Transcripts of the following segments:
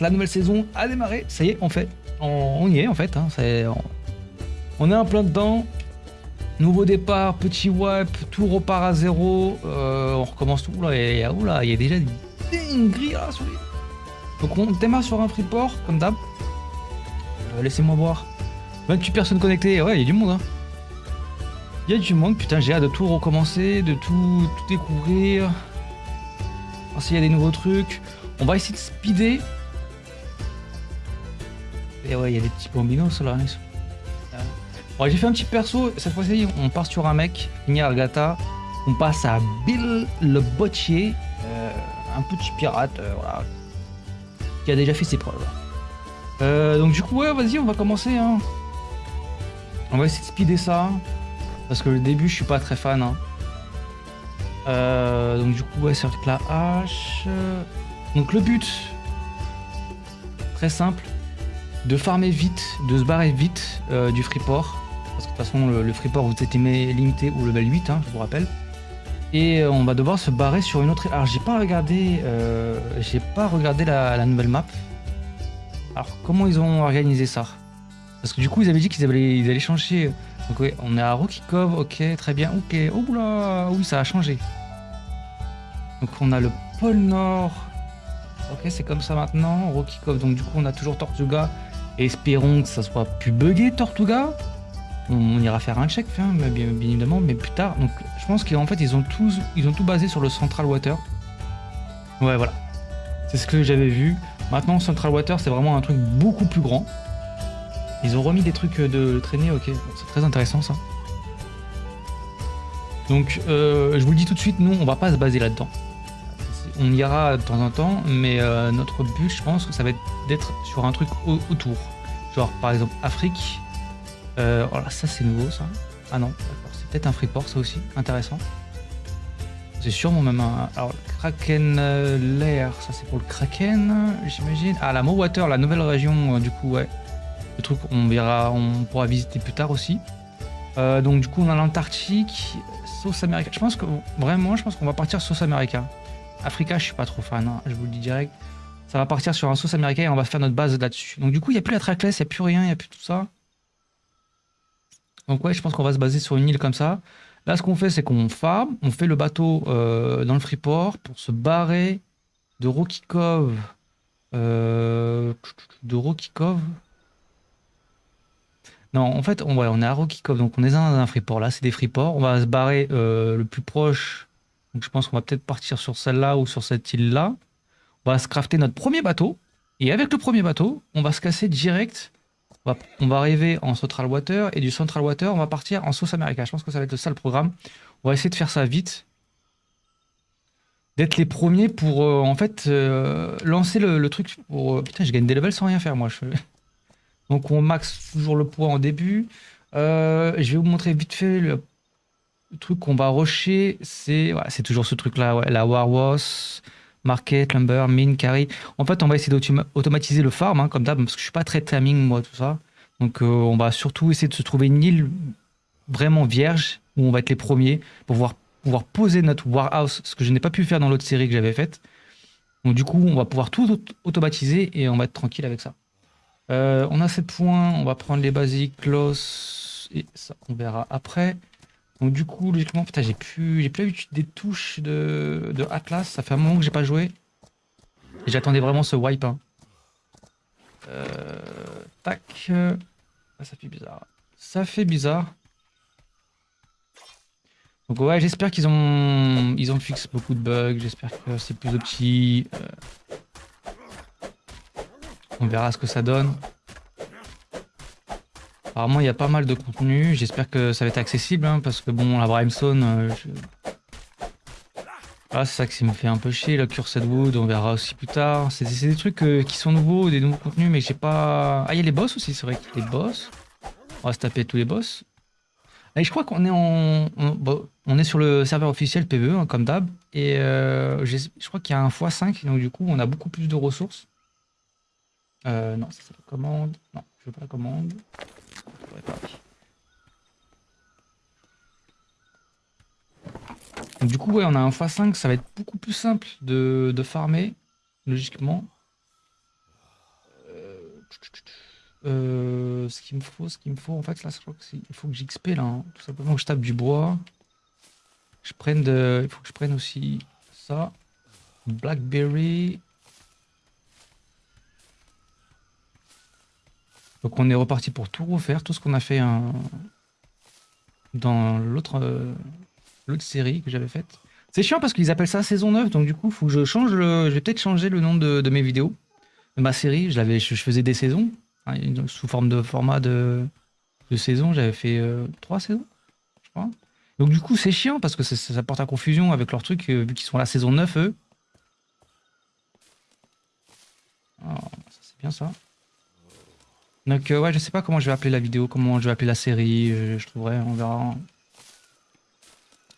la nouvelle saison a démarré. Ça y est, on fait. On, y est en fait. Hein, on, est en plein dedans. Nouveau départ, petit wipe, tout repart à zéro. Euh, on recommence tout. Là, il y a, il y a déjà des dingueries là sur les... Donc on démarre sur un freeport, comme d'hab. Euh, laissez-moi voir. 28 personnes connectées. Ouais, il y a du monde. Hein. Il y a du monde. Putain, j'ai hâte de tout recommencer, de tout, tout découvrir. S'il y a des nouveaux trucs. On va essayer de speeder et ouais, il y a des petits bambinos là. Bon, j'ai fait un petit perso. Cette fois-ci, on part sur un mec, Argata. On passe à Bill le Bottier, euh, un petit pirate, euh, voilà, qui a déjà fait ses preuves. Euh, donc du coup, ouais, vas-y, on va commencer. Hein. On va essayer de speeder ça. Parce que le début, je suis pas très fan. Hein. donc du coup, ouais, avec la hache. Donc le but, très simple, de farmer vite, de se barrer vite euh, du freeport. Parce que de toute façon, le, freeport, vous êtes limité au level 8, hein, je vous rappelle. Et euh, on va devoir se barrer sur une autre... Alors, j'ai pas regardé, euh, j'ai pas regardé la, nouvelle map. Alors, comment ils ont organisé ça? Parce que du coup, ils avaient dit qu'ils allaient, allaient changer... Donc oui, on est à Rocky Cove, ok, très bien, ok. Oh là, oui, ça a changé. Donc on a le pôle Nord. Ok, c'est comme ça maintenant, Rocky Cove. Donc du coup, on a toujours Tortuga Espérons que ça soit plus buggé, Tortuga. On, ira faire un check, hein, bien, évidemment, mais plus tard. Donc, je pense qu'en fait, ils ont, tous, ils ont tout basé sur le Central Water. Ouais, voilà. C'est ce que j'avais vu. Maintenant, Central Water, c'est vraiment un truc beaucoup plus grand. Ils ont remis des trucs de traîner, ok. C'est très intéressant, ça. Donc, euh, je vous le dis tout de suite, nous, on va pas se baser là-dedans on ira de temps en temps, mais euh, notre but, je pense, ça va être d'être sur un truc autour. Genre, par exemple, Afrique. Euh, voilà, ça, c'est nouveau, ça. Ah non, c'est peut-être un freeport, ça aussi. Intéressant. C'est sûrement même un... Alors, Kraken euh, Lair, ça, c'est pour le Kraken, j'imagine. Ah, la Water, la nouvelle région, du coup, ouais. Le truc, on verra, on pourra visiter plus tard aussi. donc, du coup, on a l'Antarctique, sauce américaine. Je pense que, vraiment, je pense qu'on va partir sauce américaine. Africa, je suis pas trop fan, hein, je vous le dis direct. Ça va partir sur un sauce américain et on va faire notre base là-dessus. Donc du coup, il n'y a plus la trackless, il n'y a plus rien, il n'y a plus tout ça. Donc ouais, je pense qu'on va se baser sur une île comme ça. Là, ce qu'on fait, c'est qu'on farm, on fait le bateau euh, dans le freeport pour se barrer de Rocky Cove. Euh, de Rocky Cove. Non, en fait, on, est à Rocky Cove, donc on est dans un freeport. Là, c'est des freeports. On va se barrer euh, le plus proche donc je pense qu'on va peut-être partir sur celle-là ou sur cette île-là. On va se crafter notre premier bateau. Et avec le premier bateau, on va se casser direct. On va, arriver en Central Water. Et du Central Water, on va partir en Sauce America. Je pense que ça va être ça le programme. On va essayer de faire ça vite. D'être les premiers pour, euh, en fait, euh, lancer le, truc. Euh, putain, je gagne des levels sans rien faire, moi. Donc on max toujours le poids en début. je vais vous montrer vite fait le truc qu'on va rusher, c'est toujours ce truc-là, la Warwas, Market, Lumber, Mine, Carry. En fait, on va essayer d'automatiser le farm, hein, comme d'hab, parce que je suis pas très timing, moi, tout ça. Donc, euh, on va surtout essayer de se trouver une île vraiment vierge, où on va être les premiers, pour pouvoir, pouvoir poser notre warehouse, ce que je n'ai pas pu faire dans l'autre série que j'avais faite. Donc, du coup, on va pouvoir tout automatiser et on va être tranquille avec ça. Euh, on a 7 points, on va prendre les basiques, close, et ça, on verra après. Donc du coup, logiquement, putain, j'ai plus, j'ai plus l'habitude des touches de, de, Atlas. Ça fait un moment que j'ai pas joué. J'attendais vraiment ce wipe. Hein. Euh, tac. Ah, ça fait bizarre. Ça fait bizarre. Donc ouais, j'espère qu'ils ont, ils ont fixé beaucoup de bugs. J'espère que c'est plus petit. Euh, on verra ce que ça donne. Apparemment, il y a pas mal de contenu. J'espère que ça va être accessible, hein, parce que bon, la Brimstone... Euh, ah, c'est ça qui me fait un peu chier, la Cursed Wood, on verra aussi plus tard. C'est des trucs euh, qui sont nouveaux, des nouveaux contenus, mais j'ai pas... Ah, il y a les boss aussi, c'est vrai qu'il y a les boss. On va se taper tous les boss. Et je crois qu'on est en... On, est sur le serveur officiel PvE, hein, comme d'hab. Et euh, je crois qu'il y a un x5, donc du coup, on a beaucoup plus de ressources. non, ça c'est la commande. Non, je veux pas la commande. Du coup, ouais, on a un x5, ça va être beaucoup plus simple de, farmer, logiquement. euh, ce qu'il me faut, ce qu'il me faut, en fait, là, je crois qu'il faut que j'XP, là. hein. Tout simplement que je tape du bois. Je prenne de... Il faut que je prenne aussi ça. Blackberry. Donc on est reparti pour tout refaire, tout ce qu'on a fait hein, dans l'autre euh, l'autre série que j'avais faite. C'est chiant parce qu'ils appellent ça saison 9, donc du coup, faut que je change le... Je vais peut-être changer le nom de, mes vidéos. De ma série, je, faisais des saisons, hein, sous forme de format de, saison. J'avais fait euh, trois saisons, je crois. Donc du coup, c'est chiant parce que ça, porte à confusion avec leur truc, euh, vu qu'ils sont à la saison 9, eux. Ça, c'est bien ça. Donc euh, ouais, je sais pas comment je vais appeler la vidéo, comment je vais appeler la série, euh, je trouverai, on verra.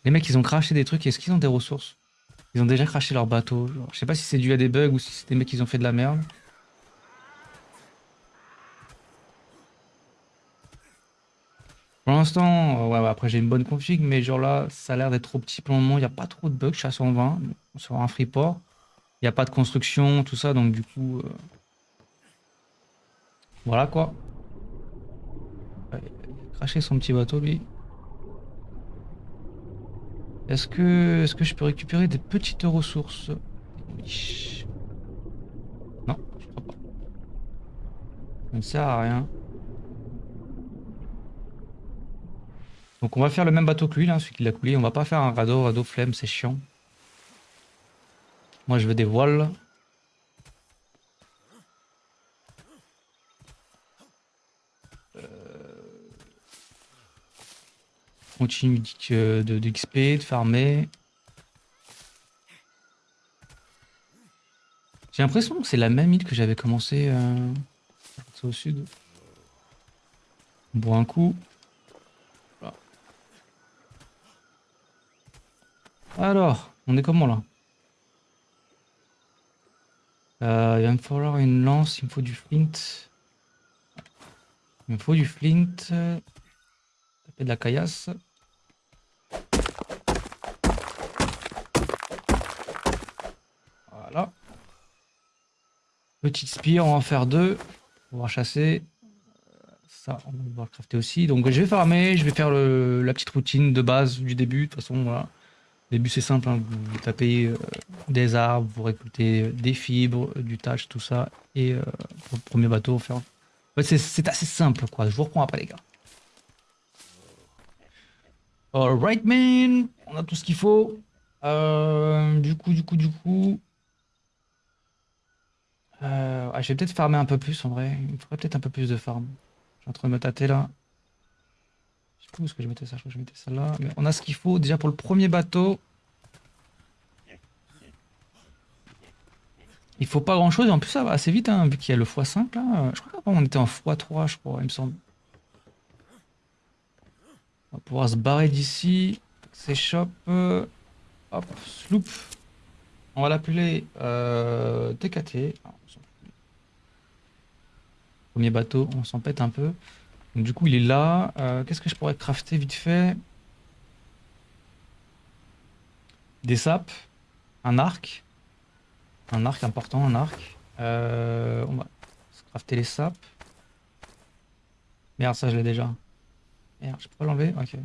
Les mecs, ils ont craché des trucs, est-ce qu'ils ont des ressources? Ils ont déjà craché leur bateau. genre. Je sais pas si c'est dû à des bugs ou si c'est des mecs qui ont fait de la merde. Pour l'instant, euh, ouais, après j'ai une bonne config, mais genre là, ça a l'air d'être trop petit pour le moment, il n'y a pas trop de bugs, je suis à 120 sur un freeport. Il n'y a pas de construction, tout ça, donc du coup... Voilà quoi. Craché son petit bateau lui. Est-ce que, est-ce que je peux récupérer des petites ressources? Non, je crois pas. Ça ne sert à rien. Donc on va faire le même bateau que lui, là, celui qui l'a coulé. On va pas faire un radeau, radeau flemme, c'est chiant. Moi je veux des voiles. Continue de, de, de XP, de farmer. J'ai l'impression que c'est la même île que j'avais commencé euh, au sud. On boit un coup. Alors, on est comment là? Euh, Il va me falloir une lance, il me faut du flint. Il me faut du flint. Taper de la caillasse. Voilà. Petite spire, on va en faire deux. On va chasser. Euh, Ça, on va crafter aussi. Donc je vais farmer, je vais faire la petite routine de base du début. De toute façon, voilà. Début c'est simple, hein. vous, tapez euh, des arbres, vous récoltez des fibres, du thatch, tout ça. Et euh, pour le premier bateau, faire... En fait, c'est assez simple, quoi. Je vous reprends après, les gars. Alright, man. On a tout ce qu'il faut. Euh, du coup, du coup, du coup... Euh, ah, je vais peut-être farmer un peu plus, en vrai. Il me faudrait peut-être un peu plus de farm. Je suis en train de me tâter, là. Je sais plus où est-ce que je mettais ça. Je crois que je mettais ça là. Mais on a ce qu'il faut, déjà, pour le premier bateau. Il faut pas grand-chose. Et en plus, ça va assez vite, hein, vu qu'il y a le x5, là. Je crois qu'avant, on était en x3, je crois, il me semble. On va pouvoir se barrer d'ici. S'échoppe. euh, Hop, sloop. On va l'appeler euh, TKT. Ah, s'en fout. Premier bateau, on s'en un peu. Du coup, il est là. Euh, Qu'est-ce que je pourrais crafter vite fait? Des sapes. Un arc. Un arc important, un arc. Euh, on va crafter les sapes. Merde, ça je l'ai déjà. Je peux pas l'enlever Ok.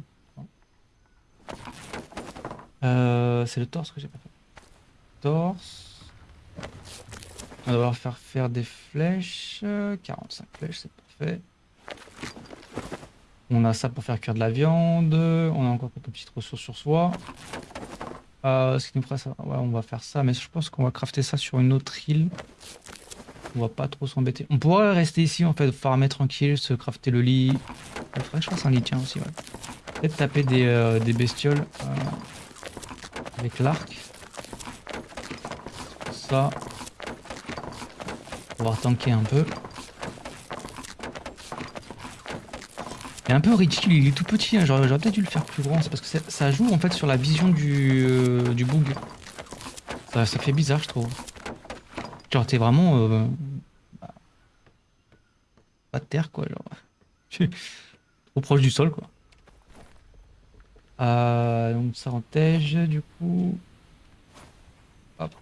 Euh, c'est le torse que j'ai pas fait. Torse. On va devoir faire faire des flèches. Euh, 45 flèches, c'est parfait. On a ça pour faire cuire de la viande. On a encore quelques petites ressources sur soi. Euh, ce qui nous fera ça. Ouais, on va faire ça, mais je pense qu'on va crafter ça sur une autre île. On va pas trop s'embêter. On pourrait rester ici en fait, farmer tranquille, se crafter le lit. Il faudrait que je fasse un lit, tiens aussi. Peut-être taper des, euh, bestioles euh, avec l'arc. Ça. Pour pouvoir tanker un peu. Il est un peu ridicule, il est tout petit, hein. j'aurais peut-être dû le faire plus grand, c'est parce que ça- joue en fait sur la vision du, euh, bug. Ça fait bizarre je trouve. Genre t'es vraiment... euh, pas de terre quoi, genre. Trop proche du sol quoi. Euh, donc ça en tège du coup. Hop.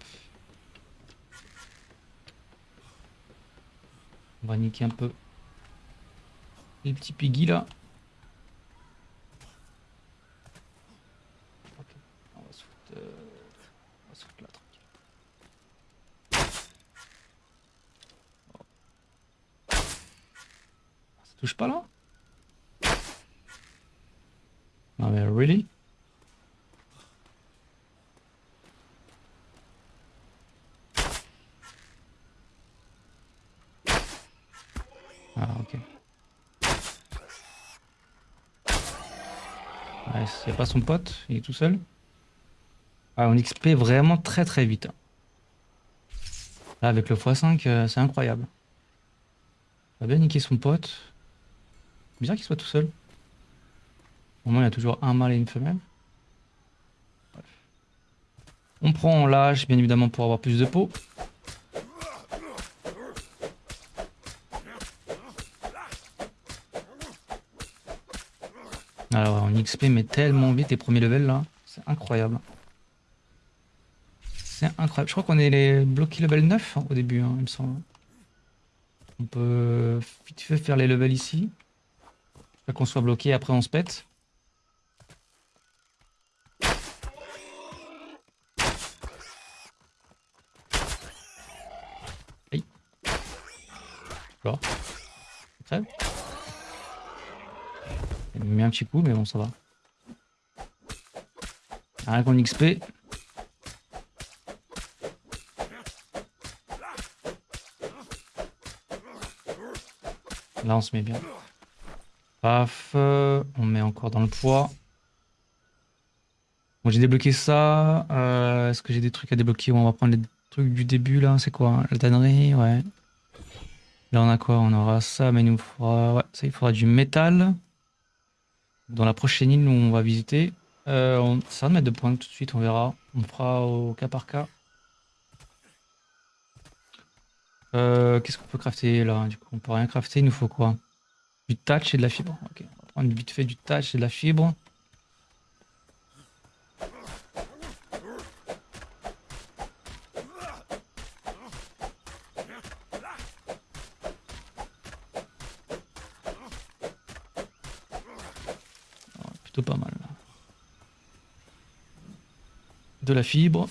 On va niquer un peu Les petits piggy là. Ok, on va se foutre, euh, on va se foutre là, tranquille. Oh. Ça touche pas là Non mais really? Ah ok. C'est pas son pote, il est tout seul. Ah, on XP vraiment très très vite. hein. Là, avec le x5, euh, c'est incroyable. Il a bien niqué son pote. Bizarre qu'il soit tout seul. Au moins, il y a toujours un mâle et une femelle. Bref. On prend l'âge, bien évidemment, pour avoir plus de peau. Alors, on XP, mais tellement vite les premiers levels là. C'est incroyable. C'est incroyable. Je crois qu'on est les bloqués level 9 hein, au début, hein, il me semble. On peut vite fait faire les levels ici. Pas qu'on soit bloqué, après on se pète. Aïe. Alors. Crève. Il mis un petit coup, mais bon, ça va. Rien qu'on XP. Là, on se met bien. Paf. euh, on met encore dans le poids. Bon, j'ai débloqué ça. Euh, Est-ce que j'ai des trucs à débloquer On va prendre les trucs du début, là. C'est quoi La tannerie? Ouais. Là, on a quoi? On aura ça, mais il nous faudra... Ouais, ça, il faudra du métal. Dans la prochaine île où on va visiter. Euh, on... Ça va de mettre de points tout de suite, on verra. On fera au cas par cas. Qu'est-ce qu'on peut crafter là? Du coup, on peut rien crafter, il nous faut quoi? Du touch et de la fibre. Ok, on va prendre vite fait du touch et de la fibre. Ouais, plutôt pas mal. De la fibre.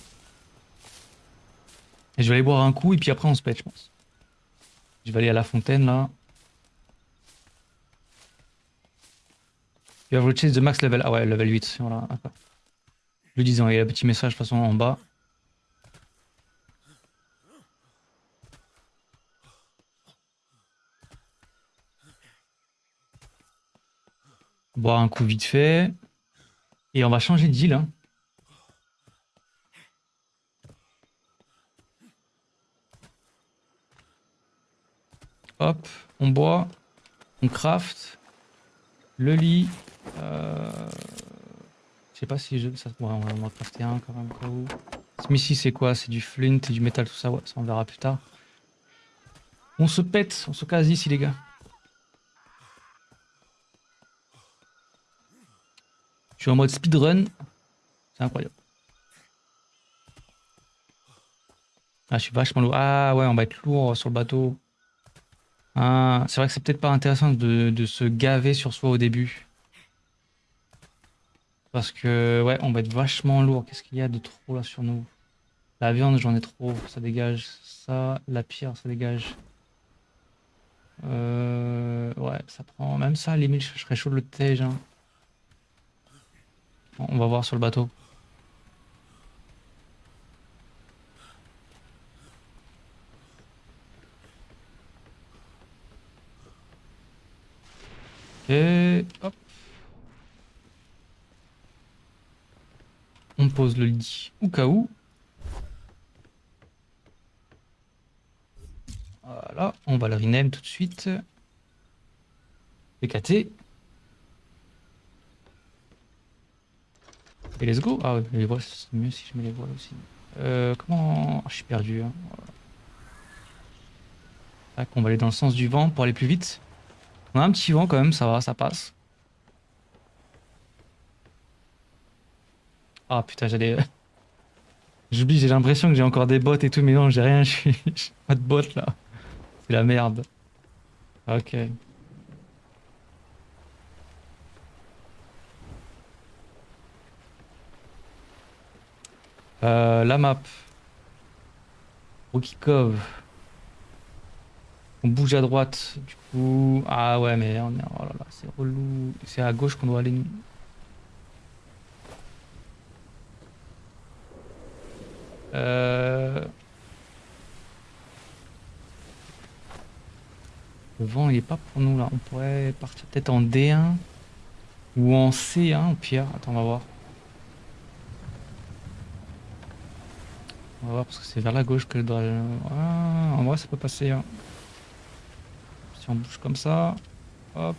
Et je vais aller boire un coup et puis après on se pète, je pense. Je vais aller à la fontaine là. You have reached the max level. Ah ouais, level 8. Voilà. Je le disais, il y a un petit message de façon en bas. Boire un coup vite fait. Et on va changer d'île. Hein. Hop, on boit, on craft, le lit. Euh... Je sais pas si je. Ça... On va en crafter un quand même. cas où. Ici, c'est quoi? C'est du flint et du métal, tout ça? Ça on verra plus tard. On se pète, on se casse ici, les gars. Je suis en mode speedrun. C'est incroyable. Ah, je suis vachement lourd. Ah ouais, on va être lourd sur le bateau. Ah, c'est vrai que c'est peut-être pas intéressant de se gaver sur soi au début. Parce que, ouais, on va être vachement lourd. Qu'est-ce qu'il y a de trop là sur nous? La viande, j'en ai trop. Ça dégage. Ça, la pierre, ça dégage. Euh, ouais, ça prend. Même ça, limite, je serais chaud le tège. hein. On va voir sur le bateau. Ok, hop. On pose le lit au cas où. Voilà, on va le rename tout de suite. PKT. Et let's go. Ah ouais, les voiles, c'est mieux si je mets les voiles aussi. Euh, comment... Ah, je suis perdu. hein. On va aller dans le sens du vent pour aller plus vite. On a un petit vent quand même, ça va, ça passe. Ah putain, j'allais... J'oublie, j'ai l'impression que j'ai encore des bottes et tout, mais non, j'ai rien, j'ai pas de bottes là. C'est la merde. Ok. Euh, la map. Rookie Cove. On bouge à droite, du coup... Ah ouais, mais on est... Oh là là, c'est relou. C'est à gauche qu'on doit aller, nous. Euh... Le vent, il est pas pour nous là. On pourrait partir peut-être en D1 ou en C1 au pire. Attends, on va voir. On va voir parce que c'est vers la gauche que je dois. Ah, en vrai, ça peut passer. Hein. Si on bouge comme ça. Hop.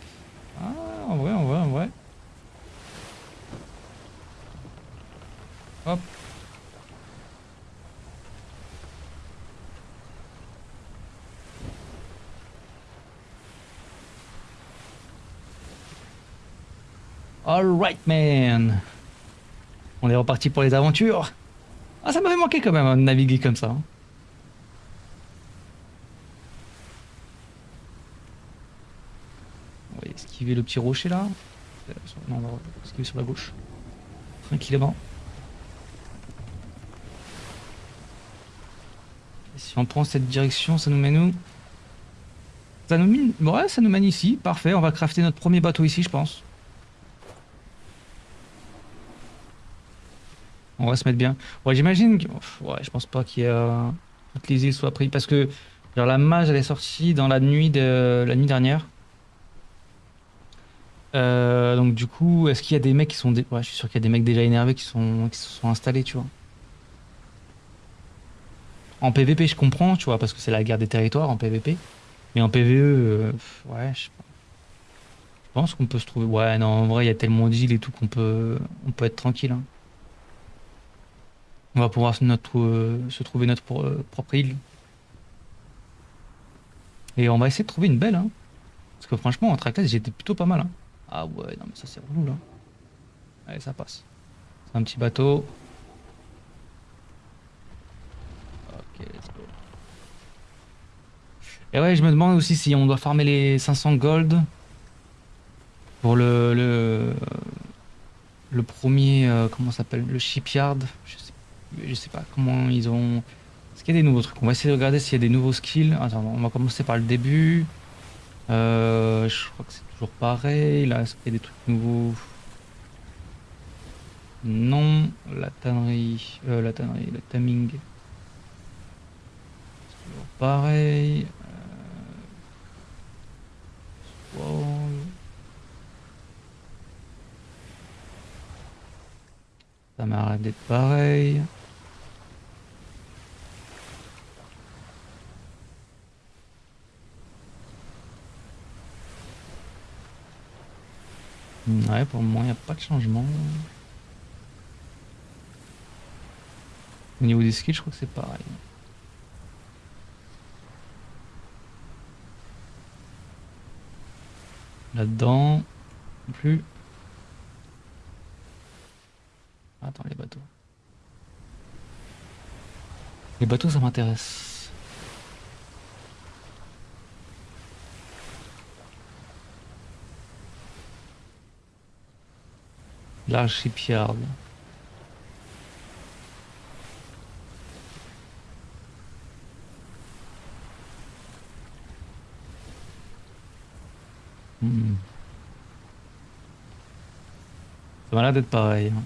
Ah, en vrai, en vrai, en vrai. Hop. Alright man On est reparti pour les aventures Ah ça m'avait manqué quand même hein, de naviguer comme ça. Hein. On va esquiver le petit rocher là. Non, on va esquiver sur la gauche. Tranquillement. Si on prend cette direction, ça nous mène où? Ça nous mène... Ouais, ça nous mène ici. Parfait, on va crafter notre premier bateau ici, je pense. On va se mettre bien. Ouais, j'imagine que... Ouais, je pense pas qu'il y a... toutes les îles soient prises. Parce que la mage, elle est sortie dans la nuit, de... la nuit dernière. Euh, donc du coup, est-ce qu'il y a des mecs qui sont... Ouais, je suis sûr qu'il y a des mecs déjà énervés qui, sont... qui se sont installés, tu vois. En PVP, je comprends, tu vois, parce que c'est la guerre des territoires en PVP. Mais en PVE, euh, ouais, je. Je pense qu'on peut se trouver... Ouais, non, en vrai, il y a tellement d'îles et tout qu'on peut... On peut être tranquille, hein. On va pouvoir notre, euh, se trouver notre euh, propre île. Et on va essayer de trouver une belle. Hein. Parce que franchement, en trackless, j'étais plutôt pas mal. Hein. Ah ouais, non mais ça c'est relou là. Allez, ça passe. C'est un petit bateau. Ok, let's go. Et ouais, je me demande aussi si on doit farmer les 500 gold pour le le, premier, euh, comment s'appelle, le shipyard. Je sais pas comment ils ont... Est-ce qu'il y a des nouveaux trucs? On va essayer de regarder s'il y a des nouveaux skills. Attends, on va commencer par le début. Euh, je crois que c'est toujours pareil. Là, est-ce qu'il y a des trucs nouveaux? Non. La tannerie... Euh, la tannerie, le timing. C'est toujours pareil. Euh... Ça m'arrête d'être pareil. Ouais, pour le moment, il n'y a pas de changement. Au niveau des skills, je crois que c'est pareil. Là-dedans, plus. Attends, les bateaux. Les bateaux, ça m'intéresse. L'archipyard. Hmm. Ça m'a l'air d'être pareil. Hein.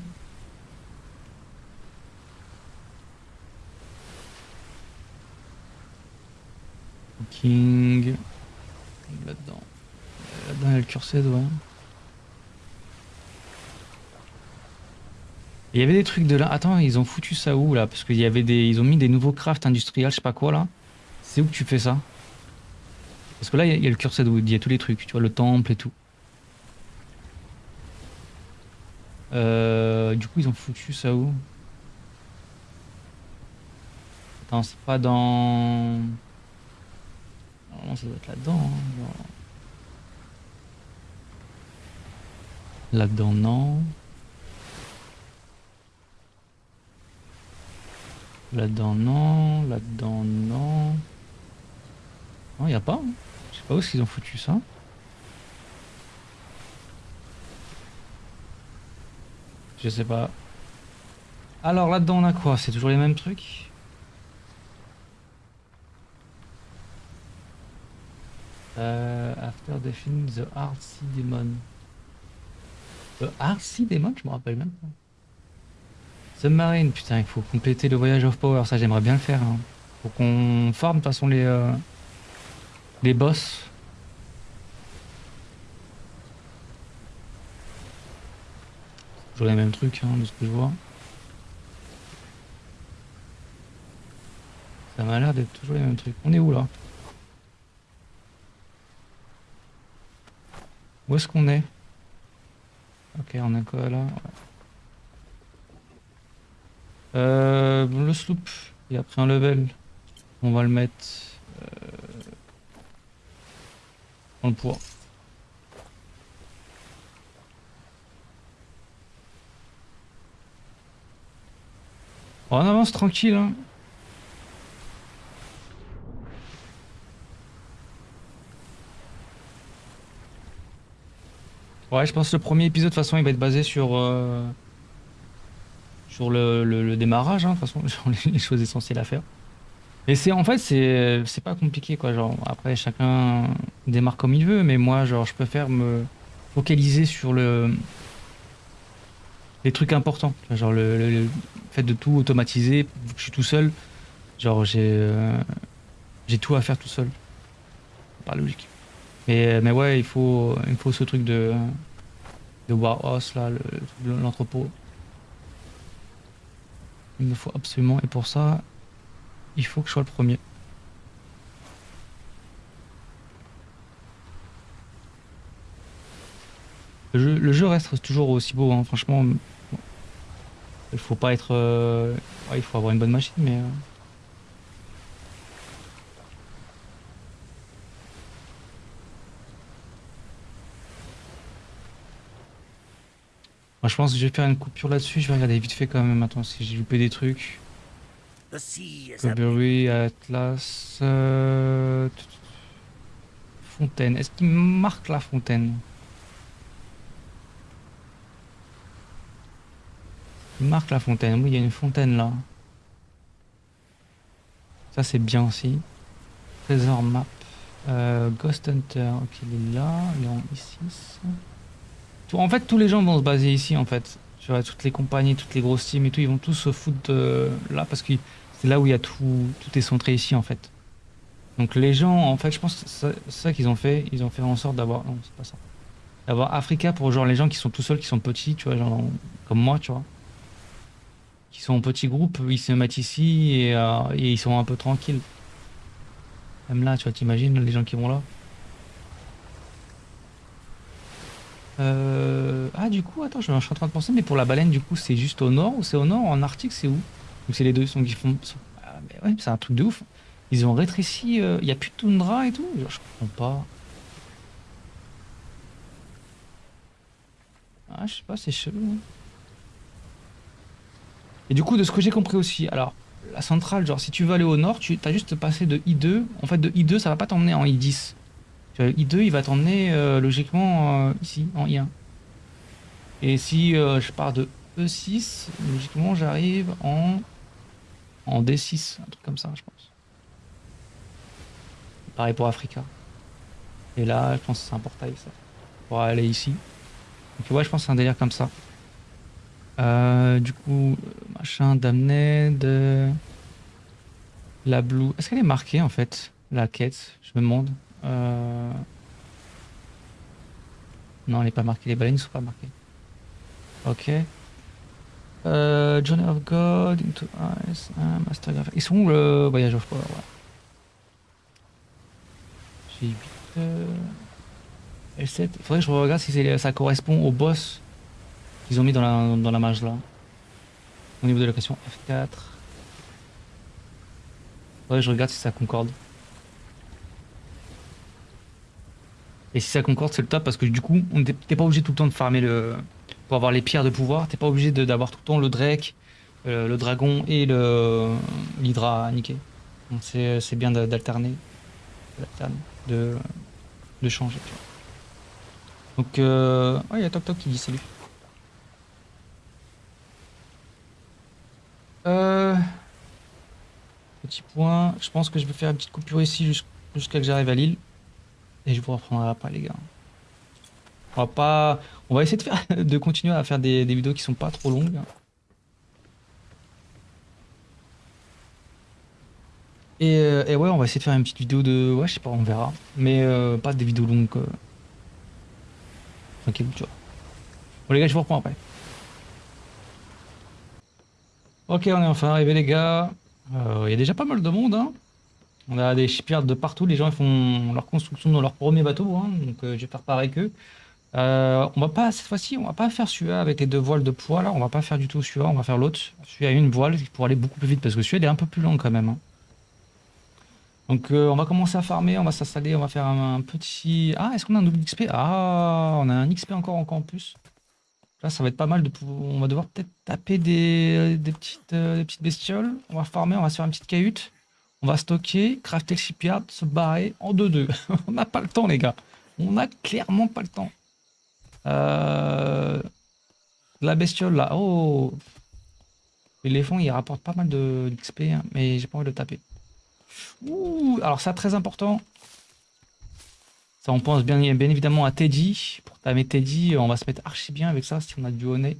King. Là-dedans. Là-dedans, il y a le curseur, ouais. Il y avait des trucs de là. Attends, ils ont foutu ça où là? Parce qu'il y avait des. Ils ont mis des nouveaux crafts industriels, je sais pas quoi là. C'est où que tu fais ça? Parce que là, il y, a le curseur il y a tous les trucs, tu vois, le temple et tout. Euh, du coup, ils ont foutu ça où? Attends, c'est pas dans. Normalement, ça doit être là-dedans. Hein, là-dedans, non. Là-dedans, non. Là-dedans, non. Non, il a pas. Hein. Je sais pas où est-ce qu'ils ont foutu ça. Je sais pas. Alors là-dedans on a quoi? C'est toujours les mêmes trucs? Euh, After defeating the Sea Demon. The Sea Demon Je me rappelle même pas. Submarine, putain, il faut compléter le voyage of power, ça j'aimerais bien le faire. Hein. Faut qu'on forme de toute façon les, euh, les boss. Toujours les mêmes trucs, hein, de ce que je vois. Ça m'a l'air d'être toujours les mêmes trucs. On est où là? Où est-ce qu'on est? Ok, on a quoi là? Euh, Le sloop, il a pris un level. On va le mettre euh, le poids. on avance tranquille. Hein. Ouais, je pense que le premier épisode, de toute façon, il va être basé sur, euh, sur le, démarrage, hein, façon, les, choses essentielles à faire. Et c'est en fait, c'est pas compliqué, quoi. Genre, après, chacun démarre comme il veut, mais moi, genre, je préfère me focaliser sur le les trucs importants. Genre, le, fait de tout automatiser, je suis tout seul, genre, j'ai euh, j'ai tout à faire tout seul. Par logique. Mais, mais ouais, il faut, il faut ce truc de, de Warhouse, là, l'entrepôt. Il me faut absolument, et pour ça, il faut que je sois le premier. Le jeu, reste toujours aussi beau, hein. franchement. Il faut pas être... Euh, il faut avoir une bonne machine, mais... Euh, Je pense que je vais faire une coupure là-dessus. Je vais regarder vite fait quand même. Attends, si j'ai loupé des trucs. Burberry, Atlas. Euh, fontaine. Est-ce qu'il marque la fontaine? Il marque la fontaine. Oui, il y a une fontaine là. Ça, c'est bien aussi. Trésor map. Euh, Ghost Hunter. Ok, il est là. Il est en ici. En fait, tous les gens vont se baser ici, en fait. Tu vois, toutes les compagnies, toutes les grosses teams et tout, ils vont tous se foutre là parce que c'est là où il y a tout, tout est centré ici, en fait. Donc les gens, en fait, je pense que c'est ça qu'ils ont fait. Ils ont fait en sorte d'avoir... Non, c'est pas ça. D'avoir Africa pour genre les gens qui sont tout seuls, qui sont petits, tu vois, genre comme moi, tu vois. Qui sont en petits groupes, ils se mettent ici et, euh, et ils sont un peu tranquilles. Même là, tu vois, t'imagines les gens qui vont là. Euh... Ah, du coup, attends, je, suis en train de penser, mais pour la baleine, du coup, c'est juste au nord ou c'est au nord En Arctique, c'est où? Ou c'est les deux sont, qui font. Ah, mais ouais, c'est un truc de ouf. Ils ont rétréci, il euh, n'y a plus de toundra et tout? je comprends pas. Ah, je sais pas, c'est chelou. Hein. Et du coup, de ce que j'ai compris aussi, alors, la centrale, genre, si tu veux aller au nord, tu as juste passé de I2. En fait, de I2, ça va pas t'emmener en I10. I2, il va t'emmener euh, logiquement euh, ici, en I1. Et si euh, je pars de E6, logiquement, j'arrive en, en D6, un truc comme ça, je pense. Pareil pour Africa. Et là, je pense que c'est un portail, ça. Pour aller ici. Donc, ouais, je pense que c'est un délire comme ça. du coup, machin, Damned. La Blue. Est-ce qu'elle est marquée, en fait, la quête? Je me demande. Euh, non, elle n'est pas marquée. Les baleines ne sont pas marquées. Ok. Euh, Journey of God, Into Ice, Master Graphic. Ils sont où le voyage of Power J'ai 8. Euh... L7. Il faudrait que je regarde si ça correspond au boss qu'ils ont mis dans la, dans la mage là. Au niveau de la question F4. Faudrait que je regarde si ça concorde. Et si ça concorde, c'est le top parce que du coup, t'es pas obligé tout le temps de farmer le. Pour avoir les pierres de pouvoir, t'es pas obligé d'avoir tout le temps le Drake, euh, le dragon et le l'Hydra à niquer. Donc c'est bien d'alterner, de, changer. Donc, euh... il y a Toc Toc qui dit salut. Petit point. Je pense que je vais faire une petite coupure ici jusqu'à que j'arrive à l'île. Et je vous reprendrai après, les gars. On va pas... On va essayer de, faire... de continuer à faire des, vidéos qui sont pas trop longues. Euh, et, ouais, on va essayer de faire une petite vidéo de... Ouais, je sais pas, on verra. Mais euh, pas des vidéos longues. Tranquille, tu vois. Bon les gars, je vous reprends après. Ok, on est enfin arrivé les gars. Euh, il y a déjà pas mal de monde. Hein. On a des shipyards de partout. Les gens font leur construction dans leur premier bateau. Hein. Donc euh, je vais faire pareil qu'eux. Euh, on va pas, cette fois-ci, on va pas faire celui-là avec les deux voiles de poids. Là, on va pas faire du tout celui-là. On va faire l'autre. Celui-là a une voile pour aller beaucoup plus vite parce que celui-là est un peu plus long quand même. Hein. Donc on va commencer à farmer, on va s'installer, on va faire un, petit... Ah, est-ce qu'on a un double XP Ah, on a un XP encore, en plus. Là, ça va être pas mal de. On va devoir peut-être taper des, petites, euh, des petites bestioles. On va farmer, on va se faire une petite cahute. On va stocker, crafter le shipyard, se barrer en 2-2. on n'a pas le temps, les gars. On n'a clairement pas le temps. Euh... La bestiole, là. Oh L'éléphant, il rapporte pas mal de d'XP, hein, mais j'ai pas envie de le taper. Ouh Alors ça, très important. Ça, on pense bien, bien évidemment à Teddy. Pour tamer Teddy, on va se mettre archi bien avec ça si on a du honey.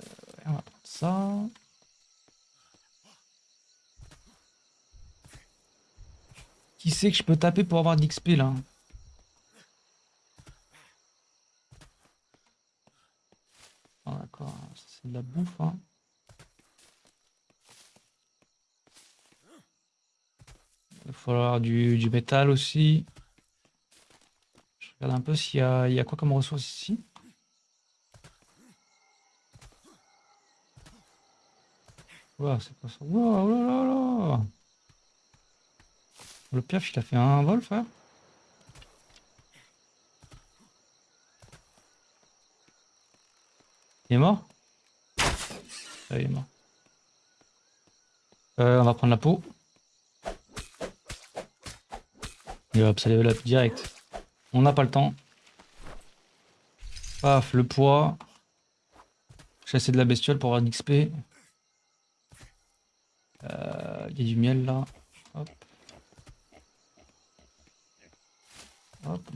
Euh, on va prendre ça. Qui sait que je peux taper pour avoir d'XP là ah, D'accord, c'est de la bouffe. Hein. Il va falloir du, du métal aussi. Je regarde un peu s'il y a, il y a quoi comme ressources ici. C'est pas ça. Wow, là, là, là. Le piaf, il a fait un vol, frère. Il est mort Il est mort. Euh, on va prendre la peau. Et hop, ça level direct. On n'a pas le temps. Paf, le poids. Chasser de la bestiole pour avoir d'XP. Il euh, y a du miel là. Hop.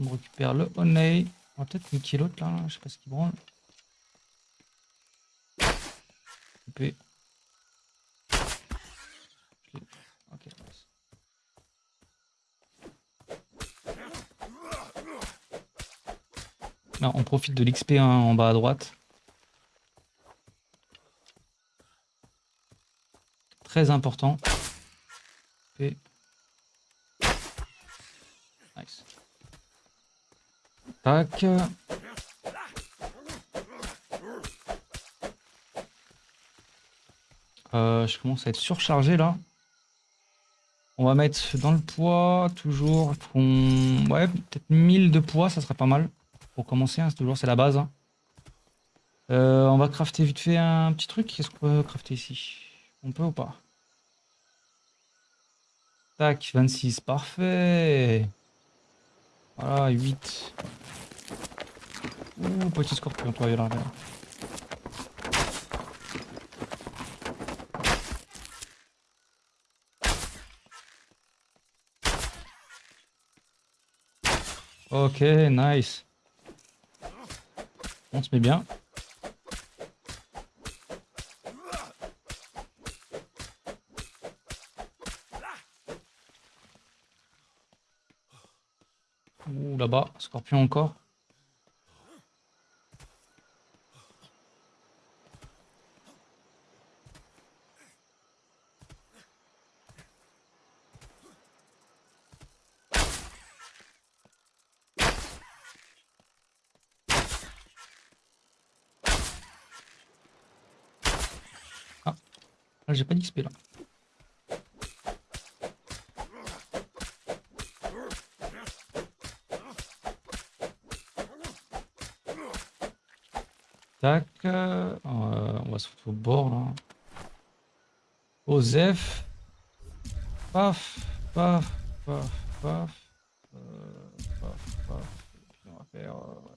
On récupère le honey. On va peut-être niquer l'autre là, je sais pas ce qu'il branle. Coupé. on profite de l'XP en bas à droite. Très important. Tac. Euh, je commence à être surchargé là. On va mettre dans le poids, toujours, ouais, peut-être 1000 de poids, ça serait pas mal. Pour commencer, hein, c'est toujours c'est la base. Hein. Euh, on va crafter vite fait un petit truc. Qu'est-ce qu'on peut crafter ici? On peut ou pas? Tac, 26, parfait. Voilà, 8. Ouh, petit scorpion, toi, là. Ok, nice. On se met bien. Scorpion encore. j'ai pas d'XP là. Euh, on va se foutre au bord là. Osef. Paf, paf, paf, paf. Euh, on va faire... Euh,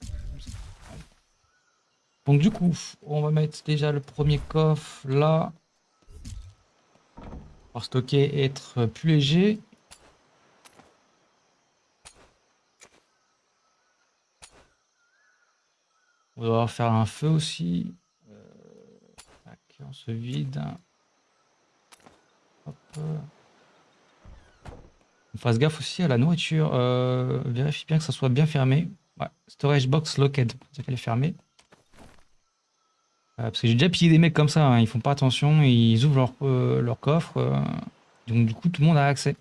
Donc du coup, on va mettre déjà le premier coffre là. Pour stocker et être plus léger. Faire un feu aussi. Euh, on se vide. On fasse gaffe aussi à la nourriture. Euh, vérifie bien que ça soit bien fermé. Ouais. Storage box locked. C'est qu'elle est fermée. Euh, parce que j'ai déjà pillé des mecs comme ça. Hein. Ils font pas attention. Ils ouvrent leur, leur coffre. donc du coup, tout le monde a accès.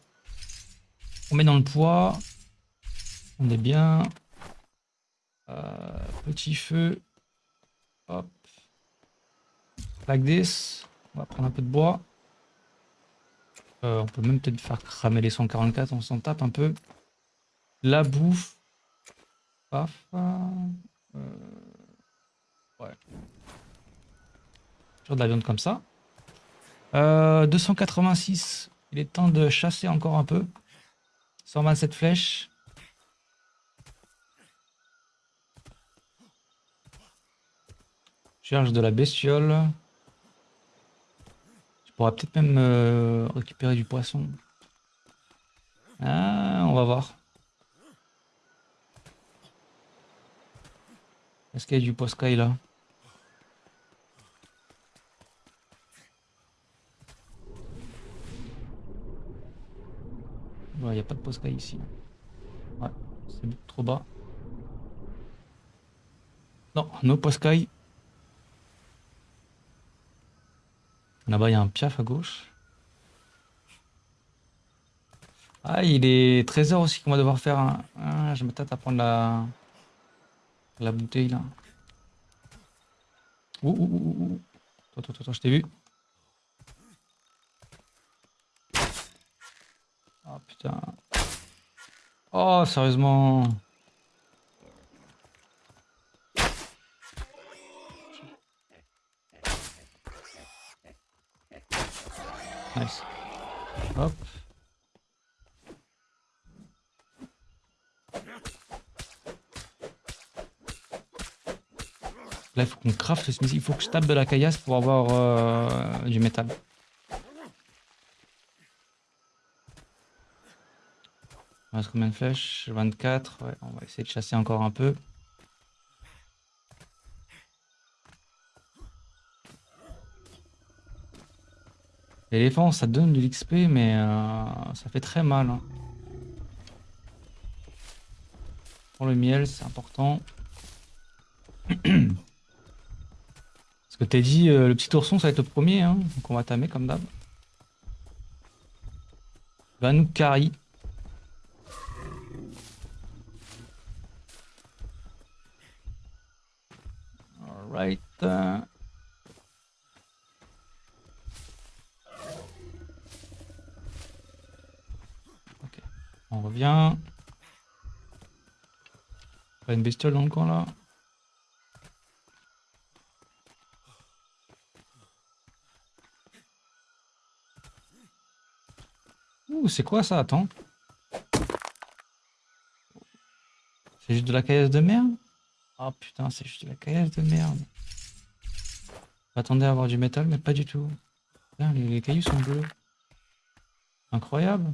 On met dans le poids. On est bien. Petit feu. Hop. Like this. On va prendre un peu de bois. Euh, on peut même peut-être faire cramer les 144, on s'en tape un peu. La bouffe. Paf. Euh, ouais. Toujours de la viande comme ça. 286. Euh, Il est temps de chasser encore un peu. 127 flèches. Charge de la bestiole pourra peut-être même euh, récupérer du poisson. Ah, on va voir. Est-ce qu'il y a du poiscaille là? Il n'y a pas de poiscaille ici. Ouais, c'est trop bas. Non, no poiscaille. Là-bas, il y a un piaf à gauche. Ah, il est 13h aussi qu'on va devoir faire un... Ah, je me à prendre la... La bouteille, là. Ouh, ouh, ouh, ouh. Attends, attends, je t'ai vu. Oh, putain. Oh, sérieusement. Nice. Hop. Là, il faut qu'on craft ce Il faut que je tape de la caillasse pour avoir euh, du métal. On reste combien de flèches 24. Ouais, on va essayer de chasser encore un peu. L'éléphant, ça donne de l'XP, mais euh, ça fait très mal. Hein. Pour le miel, c'est important. Parce que t'as dit, euh, le petit ourson, ça va être le premier, hein, donc on va tamer comme d'hab. Va nous carry. Alright. On revient. Pas une bestiole dans le coin là. Ouh, c'est quoi ça? Attends. C'est juste de la caillasse de merde? Ah putain, c'est juste de la caillasse de merde. J'attendais à avoir du métal, mais pas du tout. les cailloux sont bleus. Incroyable.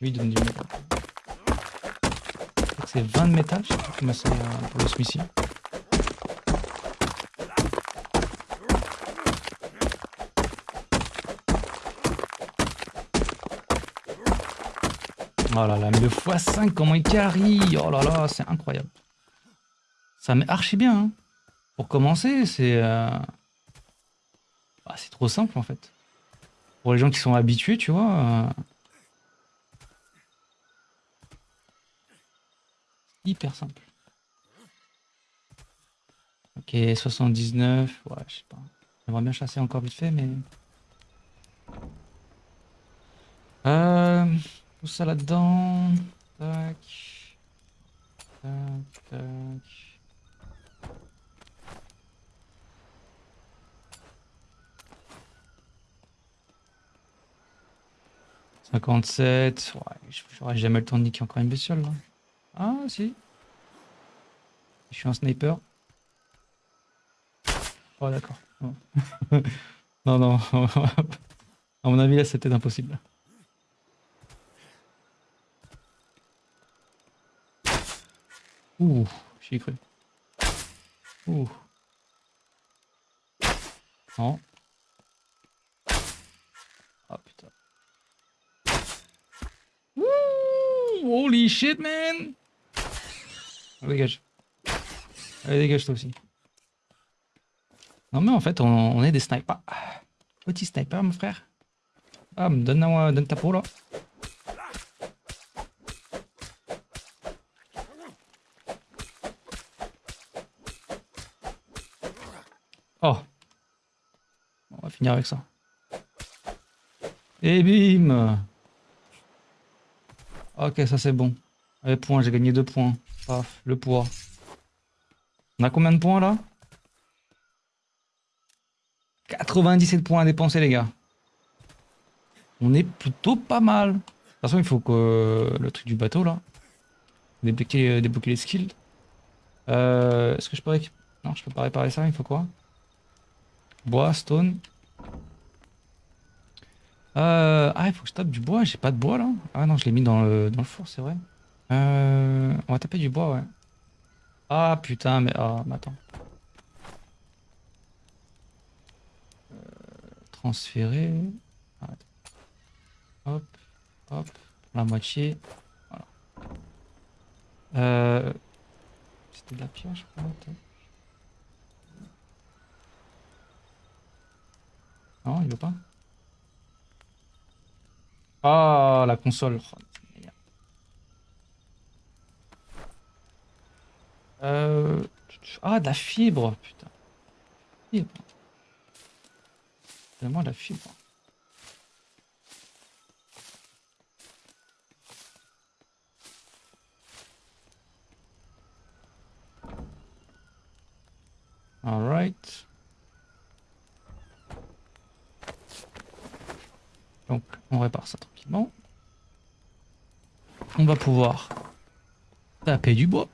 Lui, donne du métal. C'est 20 de métal, je sais pas c'est euh, pour le Smithy. Oh là là, mais le x5, comment il carry Oh là là, c'est incroyable. Ça met archi bien. Hein. Pour commencer, c'est... Euh... Bah, c'est trop simple en fait. Pour les gens qui sont habitués, tu vois... Euh... hyper simple. Ok, 79. Ouais, je sais pas. J'aimerais bien chasser encore vite fait, mais... Euh, tout ça là-dedans. Tac. Tac, tac. « 57, ouais, j'aurais jamais le temps de niquer encore une bestiole là. Ah, si. Je suis un sniper. Oh d'accord. Non. non, à mon avis, là, peut-être impossible. Ouh, j'y ai cru. Ouh. Non. Ah putain. Ouh, holy shit, man! Dégage. Allez, dégage toi aussi. Non mais en fait, on, est des snipers. Petit sniper, mon frère. Ah, donne, donne ta peau là. Oh. On va finir avec ça. Et bim Ok, ça c'est bon. Allez, points, j'ai gagné deux points. Paf, le poids. On a combien de points là? 97 points à dépenser les gars. On est plutôt pas mal. De toute façon, il faut que le truc du bateau là. Débloquer, débloquer les skills. Euh, Est-ce que je peux Non, je peux pas réparer ça, il faut quoi? Bois, stone. Euh, ah, il faut que je tape du bois. J'ai pas de bois là. Ah non, je l'ai mis dans le, dans le four, c'est vrai. Euh, on va taper du bois, ouais. Ah putain, mais, ah, mais attends. Euh, transférer. Hop, hop, la moitié. Voilà. Euh, C'était de la pierre, je crois. Non, il veut pas. Ah, la console. Euh... Ah, de la fibre, putain. Fibre. Vraiment la fibre. Alright. Donc, on répare ça tranquillement. On va pouvoir taper du bois.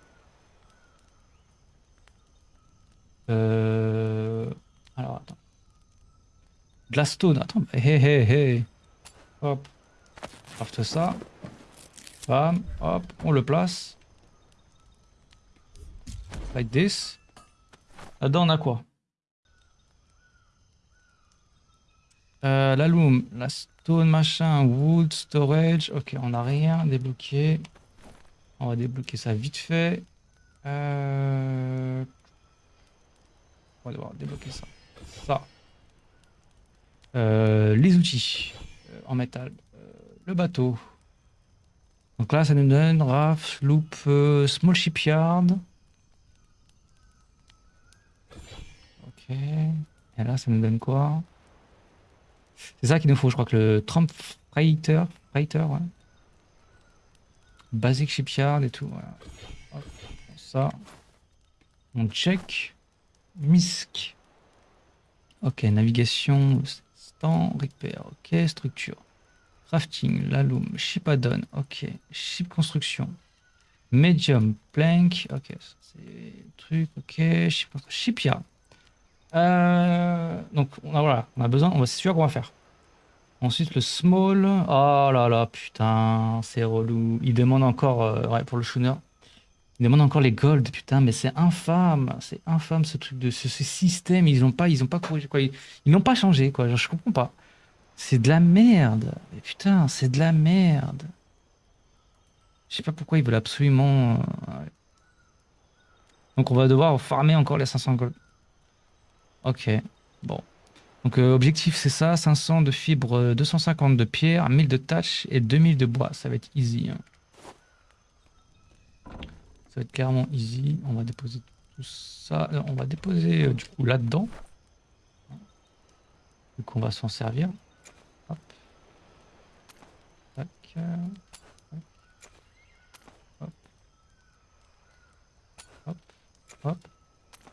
Euh... Alors, attends. De. Attends, hé hé hé. Hop. Craft ça. Bam. Hop. On le place. Like this. Là-dedans, on a quoi? Euh, La loom. La stone, machin. Wood, storage. Ok, on n'a rien débloqué. On va débloquer ça vite fait. Euh... On va devoir débloquer ça. Ça. Euh, les outils euh, en métal. Euh, le bateau. Donc là, ça nous donne RAF, Loop, Small Shipyard. Ok. Et là, ça nous donne quoi? C'est ça qu'il nous faut, je crois que le Trump Freighter. Freighter, ouais. Basic Shipyard et tout. Voilà. ça. On check. MISC. Ok, navigation, stand, repair, ok, structure. Crafting, l'alum, ship add-on, ok. Ship construction. Medium, plank, ok. C'est truc, ok. Ship, shipyard. Euh, donc on a, voilà, on a besoin, c'est sûr qu'on va faire. Ensuite le small, oh là là, putain, c'est relou. Il demande encore, euh, ouais, pour le schooner, il demande encore les gold, putain, mais c'est infâme, c'est infâme ce truc de ce, système. Ils n'ont pas, ils ont pas corrigé quoi, ils n'ont pas changé quoi. je comprends pas. C'est de la merde. Mais putain, c'est de la merde. Je sais pas pourquoi ils veulent absolument. Euh, Donc on va devoir farmer encore les 500 gold. Ok, bon. Donc euh, objectif c'est ça, 500 de fibres, 250 de pierre, 1000 de tâches et 2000 de bois. Ça va être easy. Hein. Ça va être clairement easy. On va déposer tout ça. On va déposer euh, du coup là-dedans. Du coup, on va s'en servir. Hop. Tac. Hop. Hop. Hop.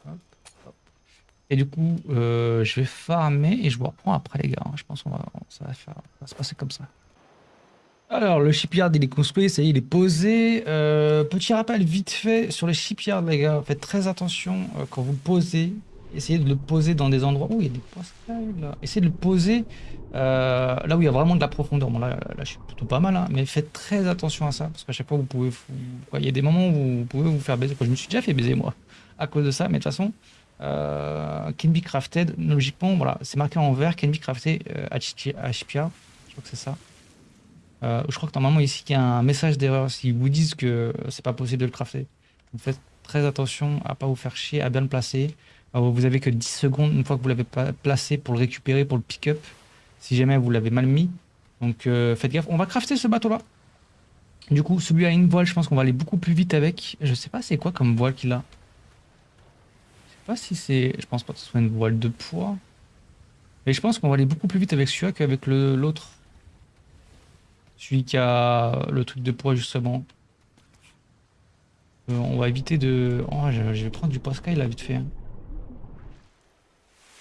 Hop. Et du coup, euh, je vais farmer et je vous reprends après les gars. Je pense qu'on va, va, ça va se passer comme ça. Alors, le shipyard, il est construit, ça y est, il est posé. Euh, petit rappel vite fait sur les shipyards, les gars. Faites très attention euh, quand vous posez. Essayez de le poser dans des endroits... où il y a des pascals, là. Essayez de le poser euh, là où il y a vraiment de la profondeur. Bon, là, là je suis plutôt pas mal, hein, mais faites très attention à ça. Parce qu'à chaque fois, vous pouvez... Il y a des moments où vous pouvez vous faire baiser. Je me suis déjà fait baiser, moi, à cause de ça. Mais de toute façon, can be crafted, logiquement, voilà, c'est marqué en vert, can be crafted à shipyard. Je crois que c'est ça. Euh, je crois que normalement ici il y a un message d'erreur s'ils vous disent que c'est pas possible de le crafter. Vous faites très attention à pas vous faire chier, à bien le placer. vous avez que 10 secondes une fois que vous l'avez placé pour le récupérer, pour le pick-up. Si jamais vous l'avez mal mis. Donc euh, faites gaffe. On va crafter ce bateau là. Du coup, celui a une voile, je pense qu'on va aller beaucoup plus vite avec. Je sais pas c'est quoi comme voile qu'il a. Je sais pas si c'est... Je pense pas que ce soit une voile de poids. Et je pense qu'on va aller beaucoup plus vite avec celui-là qu'avec l'autre. Celui qui a le truc de poids justement. Euh, on va éviter de... Oh, je, vais prendre du Pascal là vite fait. Hein.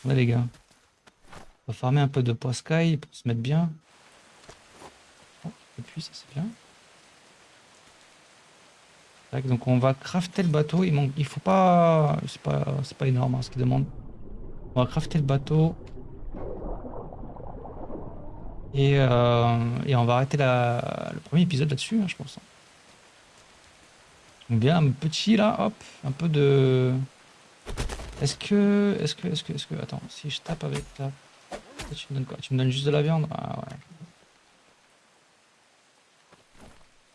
Là les gars. On va farmer un peu de Pascal pour se mettre bien. Oh, et puis ça c'est bien. donc on va crafter le bateau. Il manque, il faut pas, c'est pas, pas énorme hein, ce qu'il demande. On va crafter le bateau. Euh, et, on va arrêter le premier épisode là-dessus, hein, je pense. Donc bien, un petit là, hop, un peu de... Est-ce que... Est-ce que... Est-ce que... Est-ce que... Attends, si je tape avec ta... Tu me donnes quoi? Tu me donnes juste de la viande? Ah ouais.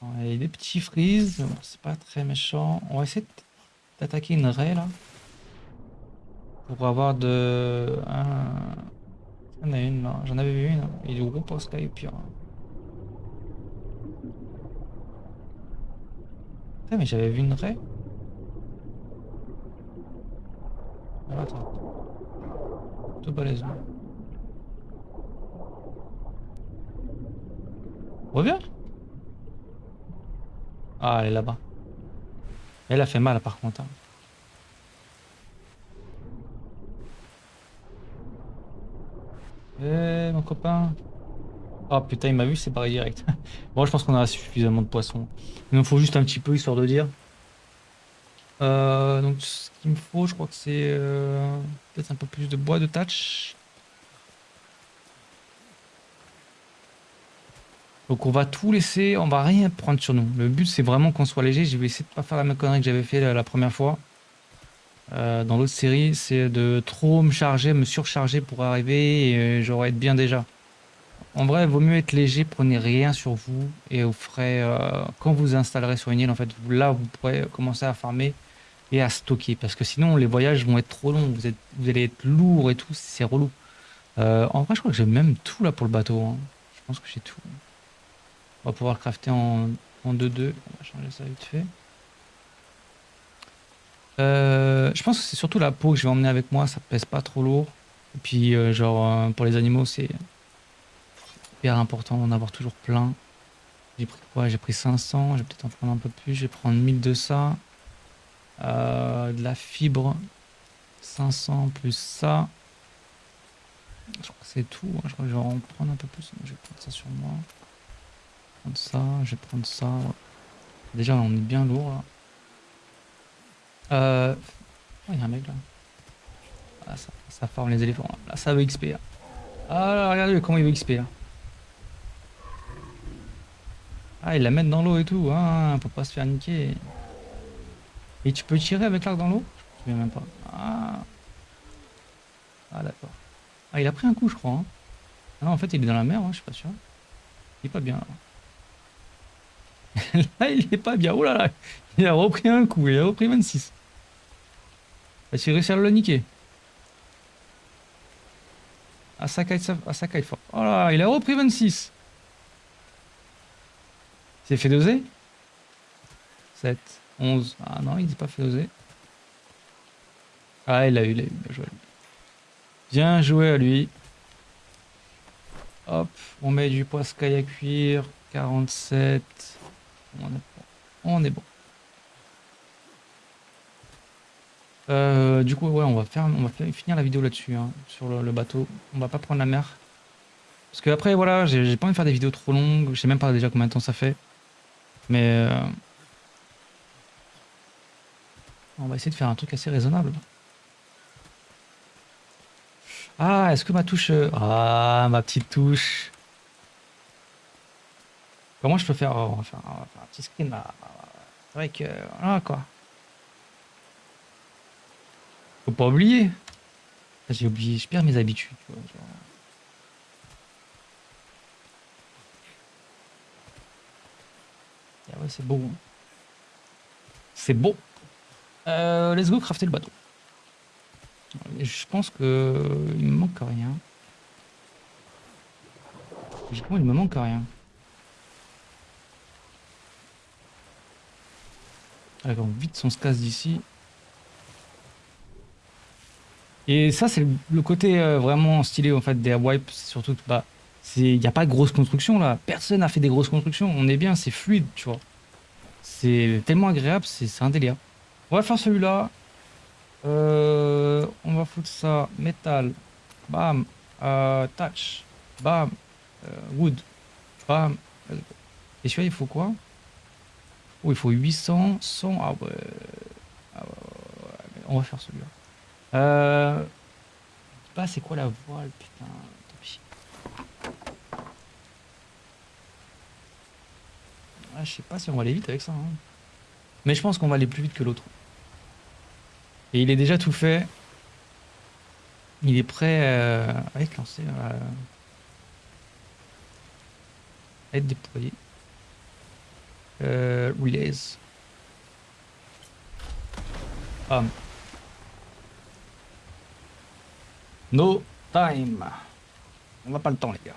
a des petits frises, c'est pas très méchant. On va essayer d'attaquer une raie là. Pour avoir de... Un... J'en a une là, j'en avais vu une. Il est gros pour Sky pire. Mais j'avais vu une raie. Ah, attends. Tout balèze. Reviens Ah, elle est là-bas. Elle a fait mal par contre. Hein. Eh, mon copain. Oh putain, il m'a vu, c'est pareil direct. bon, je pense qu'on a suffisamment de poissons. Il nous faut juste un petit peu, histoire de dire. Euh, donc, ce qu'il me faut, je crois que c'est euh, peut-être un peu plus de bois de touch. Donc on va tout laisser, on va rien prendre sur nous. Le but c'est vraiment qu'on soit léger. Je vais essayer de pas faire la même connerie que j'avais fait la première fois. Euh, dans l'autre série, c'est de trop me charger, me surcharger pour arriver et euh, j'aurais être bien déjà. En vrai, vaut mieux être léger, prenez rien sur vous et vous ferez, euh, quand vous installerez sur une île, en fait, là, vous pourrez commencer à farmer et à stocker parce que sinon, les voyages vont être trop longs, vous, êtes, vous allez être lourd et tout, c'est relou. en vrai, je crois que j'ai même tout là pour le bateau. Hein. Je pense que j'ai tout. On va pouvoir le crafter en 2-2. On va changer ça vite fait. Euh, je pense que c'est surtout la peau que je vais emmener avec moi, ça pèse pas trop lourd. Et puis, euh, genre, euh, pour les animaux, c'est hyper important d'en avoir toujours plein. J'ai pris quoi? J'ai pris 500, je vais peut-être en prendre un peu plus. Je vais prendre 1000 de ça. de la fibre, 500 plus ça. Je crois que c'est tout. Hein. Je crois que je vais en prendre un peu plus. Je vais prendre ça sur moi. Je vais prendre ça, je vais prendre ça. Déjà, on est bien lourd là. Euh... Oh, il y a un mec là. Ah, ça, forme les éléphants. Là, ça veut XP. Ah, là, regardez comment il veut XP. Là. Ah, il la met dans l'eau et tout. Hein, pour pas se faire niquer. Et tu peux tirer avec l'arc dans l'eau? Je me même pas. Ah, ah d'accord. Ah, il a pris un coup, je crois. Hein. Ah non, en fait, il est dans la mer, hein, je suis pas sûr. Il est pas bien là. là, il est pas bien. Oh là là, il a repris un coup, il a repris 26. Est-ce qu'il réussit à le niquer ça caille fort. Oh là, il a repris 26. Il s'est fait doser 7, 11. Ah non, il n'est pas fait doser. Ah, il a eu, il a eu. Bien joué à lui. Bien joué à lui. Hop, on met du poiscaille à cuire. 47. On est bon. Euh, du coup, ouais, on va faire, on va finir la vidéo là-dessus, hein, sur le, bateau. On va pas prendre la mer. Parce que après, voilà, j'ai j'ai pas envie de faire des vidéos trop longues. Je sais même pas déjà combien de temps ça fait. Mais... euh, On va essayer de faire un truc assez raisonnable. Ah, est-ce que ma touche... euh, Ah, ma petite touche. Comment je peux va faire un petit screen là. Vrai que... Voilà quoi. Faut pas oublier. J'ai oublié, je perds mes habitudes. Ah ouais, c'est beau. hein. C'est beau. Euh, let's go crafter le bateau. Je pense que il me manque rien. Logiquement, il me manque rien. Alors, vite, on se casse d'ici. Et ça, c'est le, côté euh, vraiment stylé en fait des wipes. Surtout bah, il n'y a pas de grosse construction là. Personne n'a fait des grosses constructions. On est bien, c'est fluide, tu vois. C'est tellement agréable, c'est un délire. On va faire celui-là. Euh, on va foutre ça. Métal. Bam. Euh, touch. Bam. Wood. Bam. Et celui-là, il faut quoi? Oh, il faut 800, 100. Ah ouais. Ah ouais, ouais, ouais, mais on va faire celui-là. Euh... pas c'est quoi la voile, putain. Tant pis. Ah, je sais pas si on va aller vite avec ça. hein. Mais je pense qu'on va aller plus vite que l'autre. Et il est déjà tout fait. Il est prêt euh, à être lancé. euh, à être déployé. Euh, release. Bam. No time. On n'a pas le temps, les gars.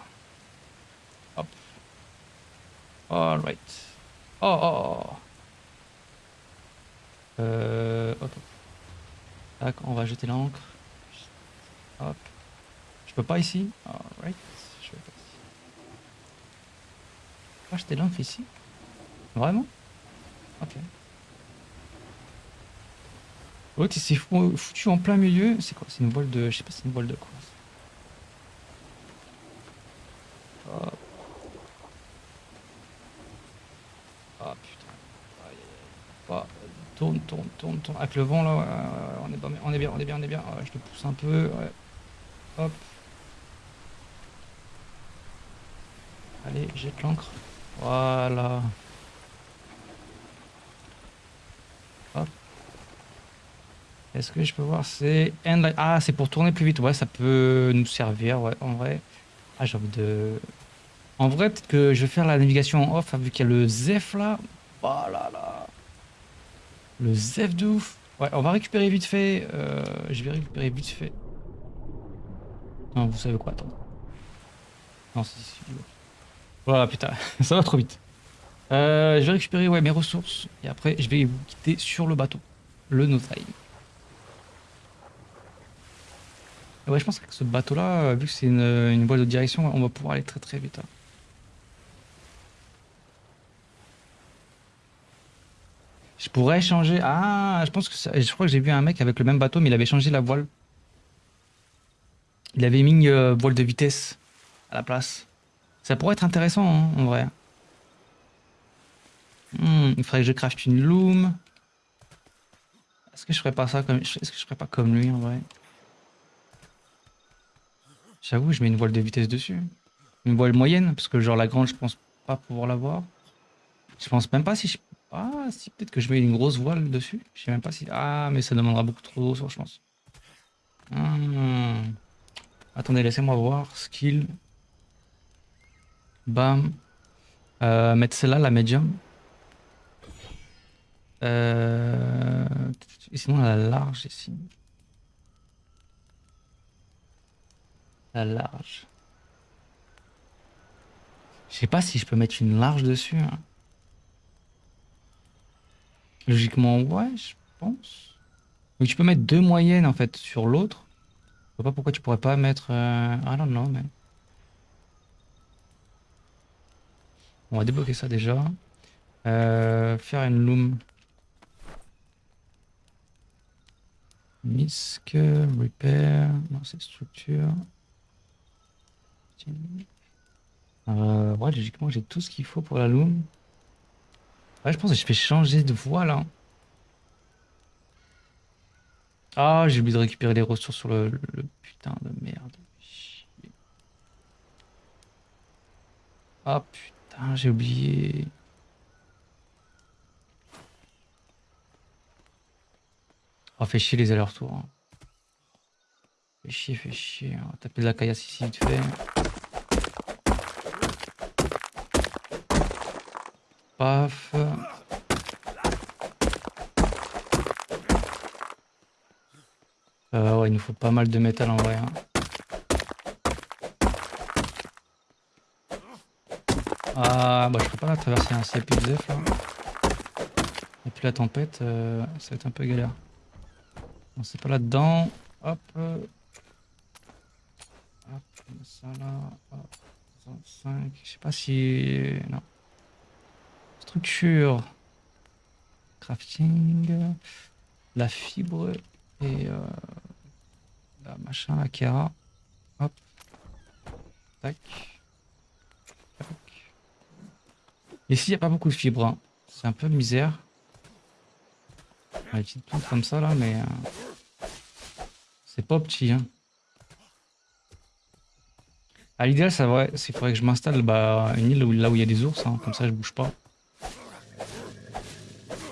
Hop. Alright. Oh, oh, oh. Euh, ok. Tac, on va jeter l'encre. Hop. Je peux pas ici? Alright. Je vais pas ici. Pas jeter l'encre ici? Vraiment Ok. L'autre, il s'est fou- foutu en plein milieu. C'est quoi? C'est une voile de. Je sais pas, c'est une voile de quoi. Hop. Ah putain. Bah, tourne, tourne, tourne, tourne. Avec le vent là, on, est pas- on est bien, on est bien, on est bien. Je te pousse un peu. Hop. Allez, jette l'encre. Voilà. Est-ce que je peux voir C'est. Ah, c'est pour tourner plus vite. Ouais, ça peut nous servir. Ouais, en vrai. Ah, j'ai envie de. En vrai, peut-être que je vais faire la navigation en off, hein, vu qu'il y a le Zef là. Oh là là. Le Zef de ouf. Ouais, on va récupérer vite fait. euh, je vais récupérer vite fait. Non, vous savez quoi, attends. Non, c'est. Voilà, putain, ça va trop vite. Euh, je vais récupérer ouais, mes ressources et après je vais vous quitter sur le bateau, le No Time. Et ouais, je pense que ce bateau là, vu que c'est une, une voile de direction, on va pouvoir aller très très vite. hein. Je pourrais changer. Ah, je pense que ça- je crois que j'ai vu un mec avec le même bateau, mais il avait changé la voile. Il avait mis euh, voile de vitesse à la place. Ça pourrait être intéressant, hein, en vrai. Hmm, il faudrait que je craft une loom. Est-ce que je ferais pas ça comme... Est-ce que je ferais pas comme lui, en vrai? J'avoue, je mets une voile de vitesse dessus. Une voile moyenne, parce que genre la grande, je pense pas pouvoir l'avoir. Je pense même pas si je... Ah, si, peut-être que je mets une grosse voile dessus. Je sais même pas si... Ah, mais ça demandera beaucoup trop d'eau, je pense. Hmm. Attendez, laissez-moi voir. Skill. Bam. Euh, mettre celle-là, la médium. Euh... et Sinon, la large ici. La large. Je sais pas si je peux mettre une large dessus. hein. Logiquement, ouais, je pense. Mais tu peux mettre deux moyennes en fait sur l'autre. Je pas pourquoi tu pourrais pas mettre. Euh... I don't know, mais. On va débloquer ça déjà. Euh, faire une loom. Misc, repair. Non, c'est structure. Euh, ouais, logiquement, j'ai tout ce qu'il faut pour la loom. Ouais, je pense que je vais changer de voie là. Ah, j'ai oublié de récupérer les ressources sur le, putain de merde. Ah putain, j'ai oublié. Oh, fait chier les allers-retours. hein. Fait chier, fait chier. On va taper de la caillasse ici vite fait. Paf. Ouais, il nous faut pas mal de métal en vrai. hein. Ah, bah je peux pas traverser, hein. plus de Zeph là. Et puis la tempête, euh, ça va être un peu galère. Non, c'est pas là-dedans. Hop. Hop, on ça là. Hop. 5. Je sais pas si. Non. Structure. Crafting. La fibre et euh, la machin, la Kera. Hop. Tac. Tac. Ici, il n'y a pas beaucoup de fibres. hein. C'est un peu misère. Des petites plantes comme ça là, mais euh, c'est pas petit. Hein. À l'idéal, ça vrai, c'est faudrait que je m'installe bah, une île là où il y a des ours, hein, comme ça je bouge pas.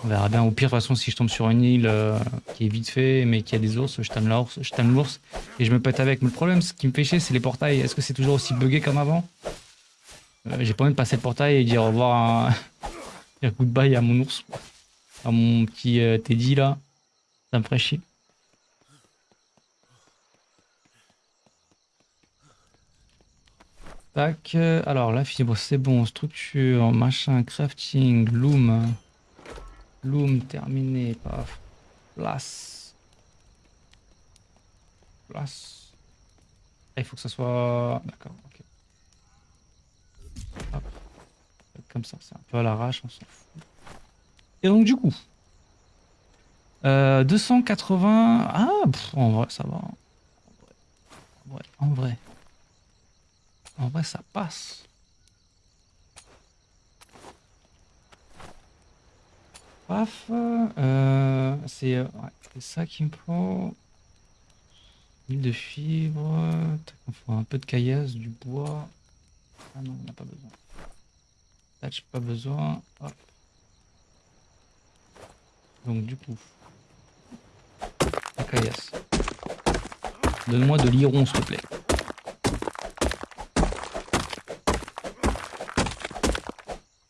On verra bien. Au pire, de toute façon, si je tombe sur une île euh, qui est vite fait, mais qui a des ours, je tame l'ours, je l'ours et je me pète avec. Mais le problème, ce qui me fait chier, c'est les portails. Est-ce que c'est toujours aussi buggé comme avant? Euh, J'ai pas envie de passer le portail et dire au revoir à dire goodbye à mon ours, à mon petit euh, Teddy là. Ça me ferait chier. Tac. Alors, la fibre, c'est bon. Structure, machin, crafting, loom. Loom terminé. Paf. Place. Place. Ah, il faut que ça soit. D'accord, ok. Comme ça, c'est un peu à l'arrache, on s'en fout. Et donc, du coup. euh, 280. Ah, en vrai, ça va. En vrai, en vrai. En vrai, ça passe. Paf. euh, c'est euh, c'est ça qu'il me faut. Huile de fibre. Il faut un peu de caillasse, du bois. Ah non, on n'a pas besoin. Là, j'ai pas besoin. Donc, du coup. La caillasse. Donne-moi de l'iron, s'il te plaît.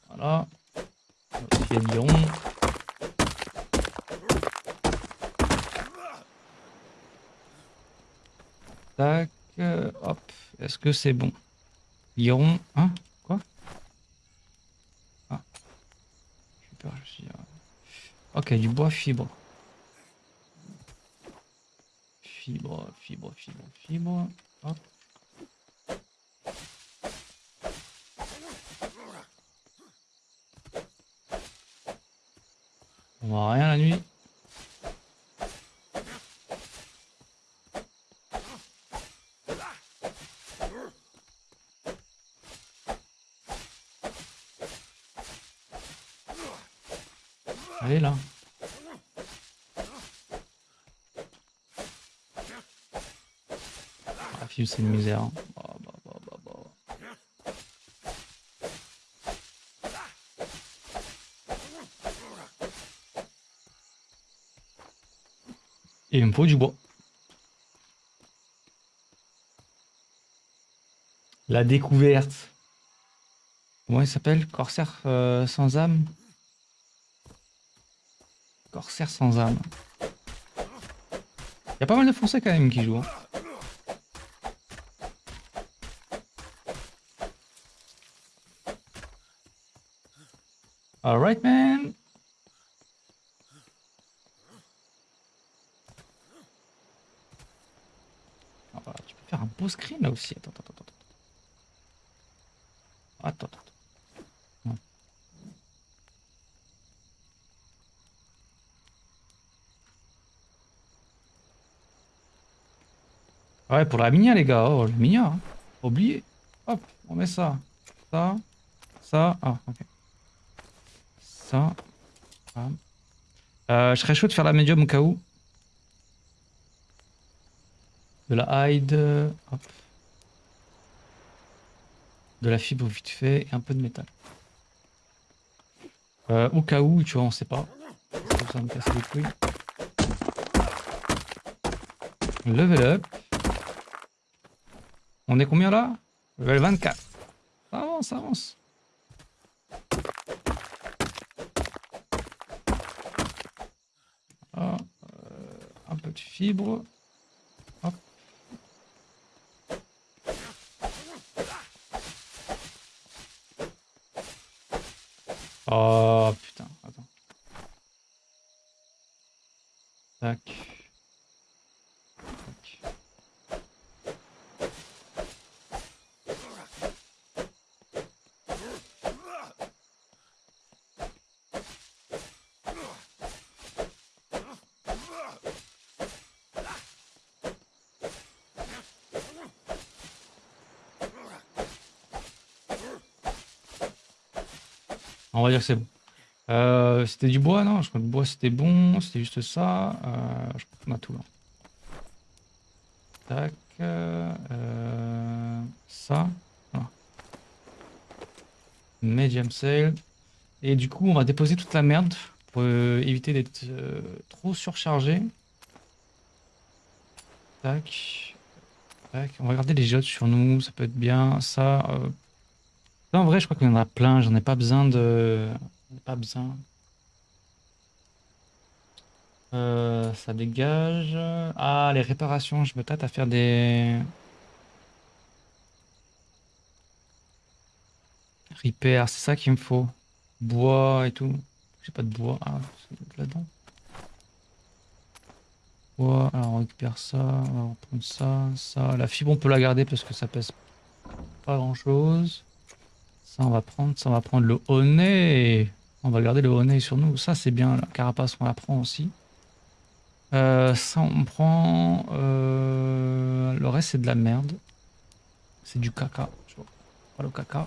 Voilà. Il y a de l'iron. Tac, euh, hop. Est-ce que c'est bon? L'iron, hein? Quoi? Ah. Peur, je suis Ok, du bois. Fibre, fibre, fibre, fibre. Hop. On voit rien la nuit. Là. Fibre c'est une misère. hein. Bah, bah, bah, bah. Et il me faut du bois. La découverte. Comment il s'appelle? Corsaire euh, sans âme? Sans âme. Il y a pas mal de Français quand même qui jouent. hein. Alright man Ah, voilà, tu peux faire un beau screen là aussi. Attends. Attends, attends. attends. Ouais. Ouais, pour la minia, les gars. Oh, la minia. hein. Oublié. Hop, on met ça. ça, ça, ah, ok. Ça. Euh, je serais chaud de faire la médium au cas où. De la hide. Hop. De la fibre vite fait et un peu de métal. Euh, au cas où, tu vois, on sait pas. Ça. Level up. On est combien là? Level 24. Ça avance, ça avance. Ah, euh, un peu de fibre. Hop. Oh putain, attends. Tac. On va dire que c'est bon. Euh, c'était du bois, non? Je crois que le bois c'était bon, c'était juste ça. Euh, je crois a tout là. Tac. Euh, ça. Medium sale. Et du coup, on va déposer toute la merde pour éviter d'être trop surchargé. Tac. Tac. On va garder les jottes sur nous, ça peut être bien. Ça en vrai, je crois qu'il y en a plein. J'en ai pas besoin de... Pas besoin. Euh, ça dégage. Ah, les réparations. Je me tâte à faire des... Repair, c'est ça qu'il me faut. Bois et tout. J'ai pas de bois. Ah, là-dedans. Bois, alors on récupère ça, on va prendre ça, ça. La fibre, on peut la garder parce que ça pèse pas grand-chose. On va prendre, ça, on va prendre le honey. On va garder le honey sur nous. Ça, c'est bien. La carapace, on la prend aussi. Euh, ça, on prend... Euh, le reste, c'est de la merde. C'est du caca. Le caca.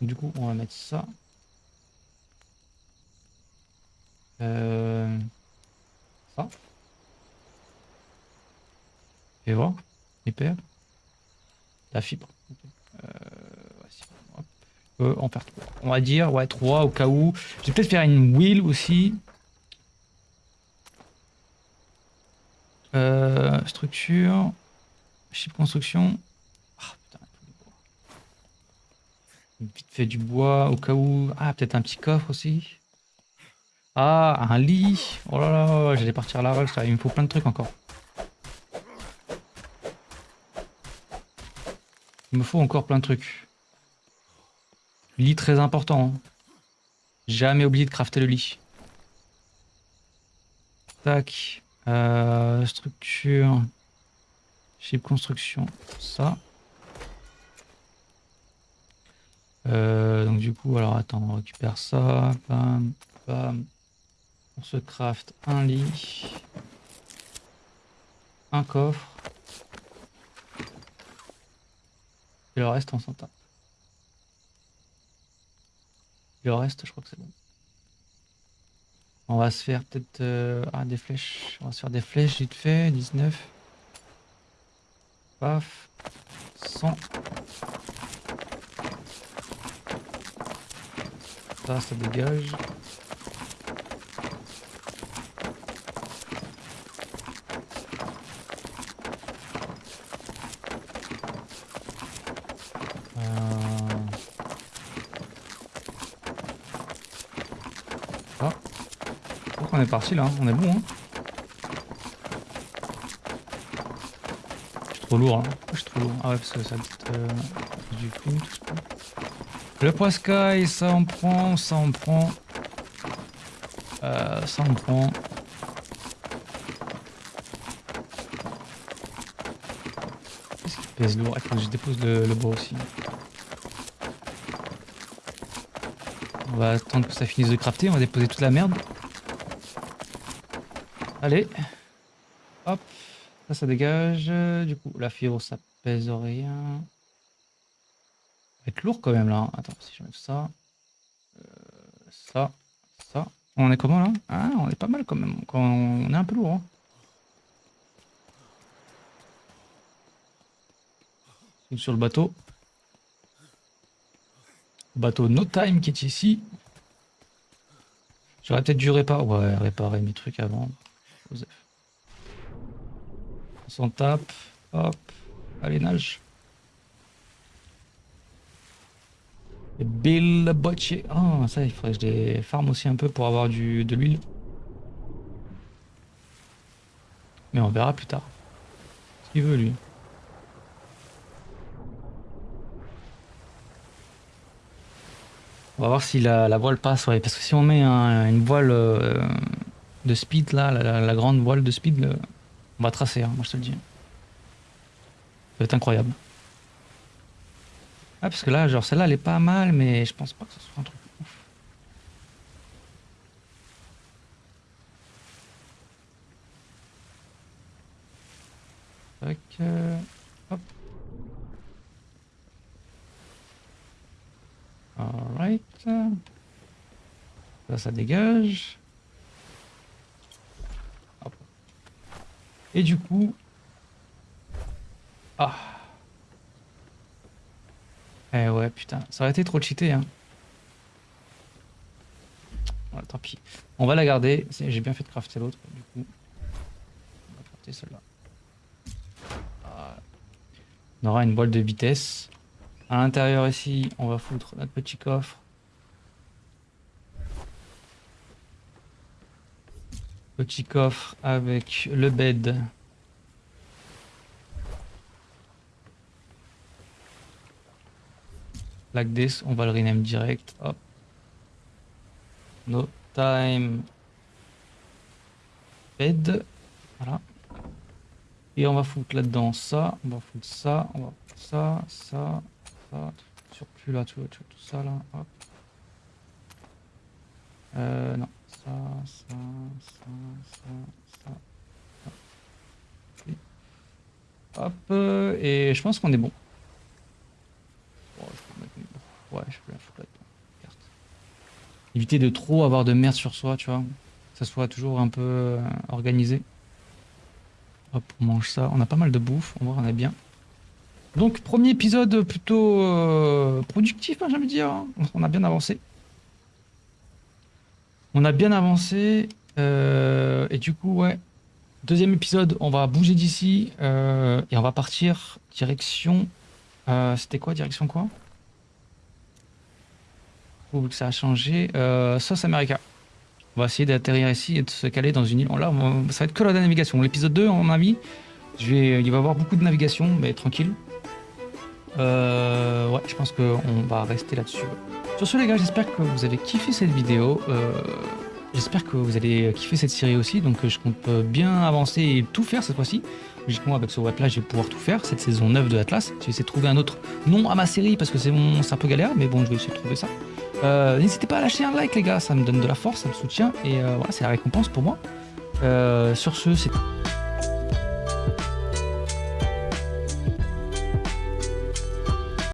Du coup, on va mettre ça. Euh, ça. Et voir. Hyper. La fibre. Euh, faire On va dire, ouais, 3 au cas où. Je vais peut-être faire une wheel aussi. Euh, structure. Chip construction. Ah, Vite fait du bois au cas où. Ah, peut-être un petit coffre aussi. Ah, un lit. Oh là là, j'allais partir à la il me faut plein de trucs encore. Il me faut encore plein de trucs. Lit très important. Hein. Jamais oublié de crafter le lit. Tac. Euh, structure. Chip construction. Ça. Euh, donc du coup, alors attends, on récupère ça. Bam, bam. On se craft un lit. Un coffre. Et le reste, on s'en tape. Le reste, je crois que c'est bon. On va se faire peut-être euh, ah, des flèches. On va se faire des flèches vite fait. 19. Paf. 100. Ça, ça dégage. On est parti là, on est bon. Hein. Je suis trop lourd. Hein. Je suis trop lourd. Ah ouais, parce que ça euh, du ça. Le poiscaille, ça on prend, ça on prend. Euh, ça on prend. Qu'est-ce qui pèse lourd? Il faut que je dépose le, le bois aussi. On va attendre que ça finisse de crafter, on va déposer toute la merde. Allez. Hop. Ça, ça dégage. Du coup, la fibre, ça pèse rien. va être lourd quand même là. Attends, si je mets ça. Euh, ça. Ça. On est comment là? Ah, on est pas mal quand même. On est un peu lourd. Hein. Sur le bateau. bateau No Time qui est ici. J'aurais peut-être dû réparer, ouais, réparer mes trucs avant. On s'en tape. Hop. Allez, nage. Bill Bocce. Ah, ça, il faudrait que je les farme aussi un peu pour avoir du, de l'huile. Mais on verra plus tard. Ce qu'il veut, lui. On va voir si la, voile passe, ouais. Parce que si on met une voile euh, de speed, là, la, grande voile de speed, on va tracer, hein, moi je te le dis. Ça va être incroyable. Ah, parce que là, genre, celle-là, elle est pas mal, mais je pense pas que ce soit un truc ouf. Euh, hop. Alright. Là, ça dégage. Et du coup... Ah eh ouais, putain, ça aurait été trop cheaté, hein. Voilà, tant pis. On va la garder. J'ai bien fait de crafter l'autre, du coup. On va crafter celle-là. On aura une boîte de vitesse. À l'intérieur ici, on va foutre notre petit coffre. Petit coffre avec le bed. Like this, on va le rename direct. Hop. No time. Bed. Voilà. Et on va foutre là-dedans ça, on va foutre ça, on va foutre ça, ça, ça, surplus là, tout, tout, tout ça là, hop. Euh, non, ça, ça, ça, ça, ça. Hop, et je pense qu'on est bon. Ouais, je peux la foutre carte. Éviter de trop avoir de merde sur soi, tu vois. Que ça soit toujours un peu euh, organisé. Hop, on mange ça. On a pas mal de bouffe, on voit, on est bien. Donc, premier épisode plutôt euh, productif, hein, j'ai envie de dire. Hein. On a bien avancé. On a bien avancé. Euh, et du coup, ouais. Deuxième épisode, on va bouger d'ici. et on va partir direction... C'était quoi Direction quoi? Que ça a changé. Euh, Sauce America. On va essayer d'atterrir ici et de se caler dans une île. Là, ça va être que la navigation. L'épisode 2, en avis, je vais, il va y avoir beaucoup de navigation, mais tranquille. Euh, ouais, je pense qu'on va rester là-dessus. Sur ce, les gars, j'espère que vous avez kiffé cette vidéo. Euh, j'espère que vous allez kiffer cette série aussi. Donc, je compte bien avancer et tout faire cette fois-ci. Logiquement, avec ce web-là, je vais pouvoir tout faire. Cette saison 9 de Atlas. Je vais essayer de trouver un autre nom à ma série parce que c'est un peu galère. Mais bon, je vais essayer de trouver ça. Euh, n'hésitez pas à lâcher un like les gars, ça me donne de la force, ça me soutient et euh, voilà, c'est la récompense pour moi. Euh, sur ce, c'est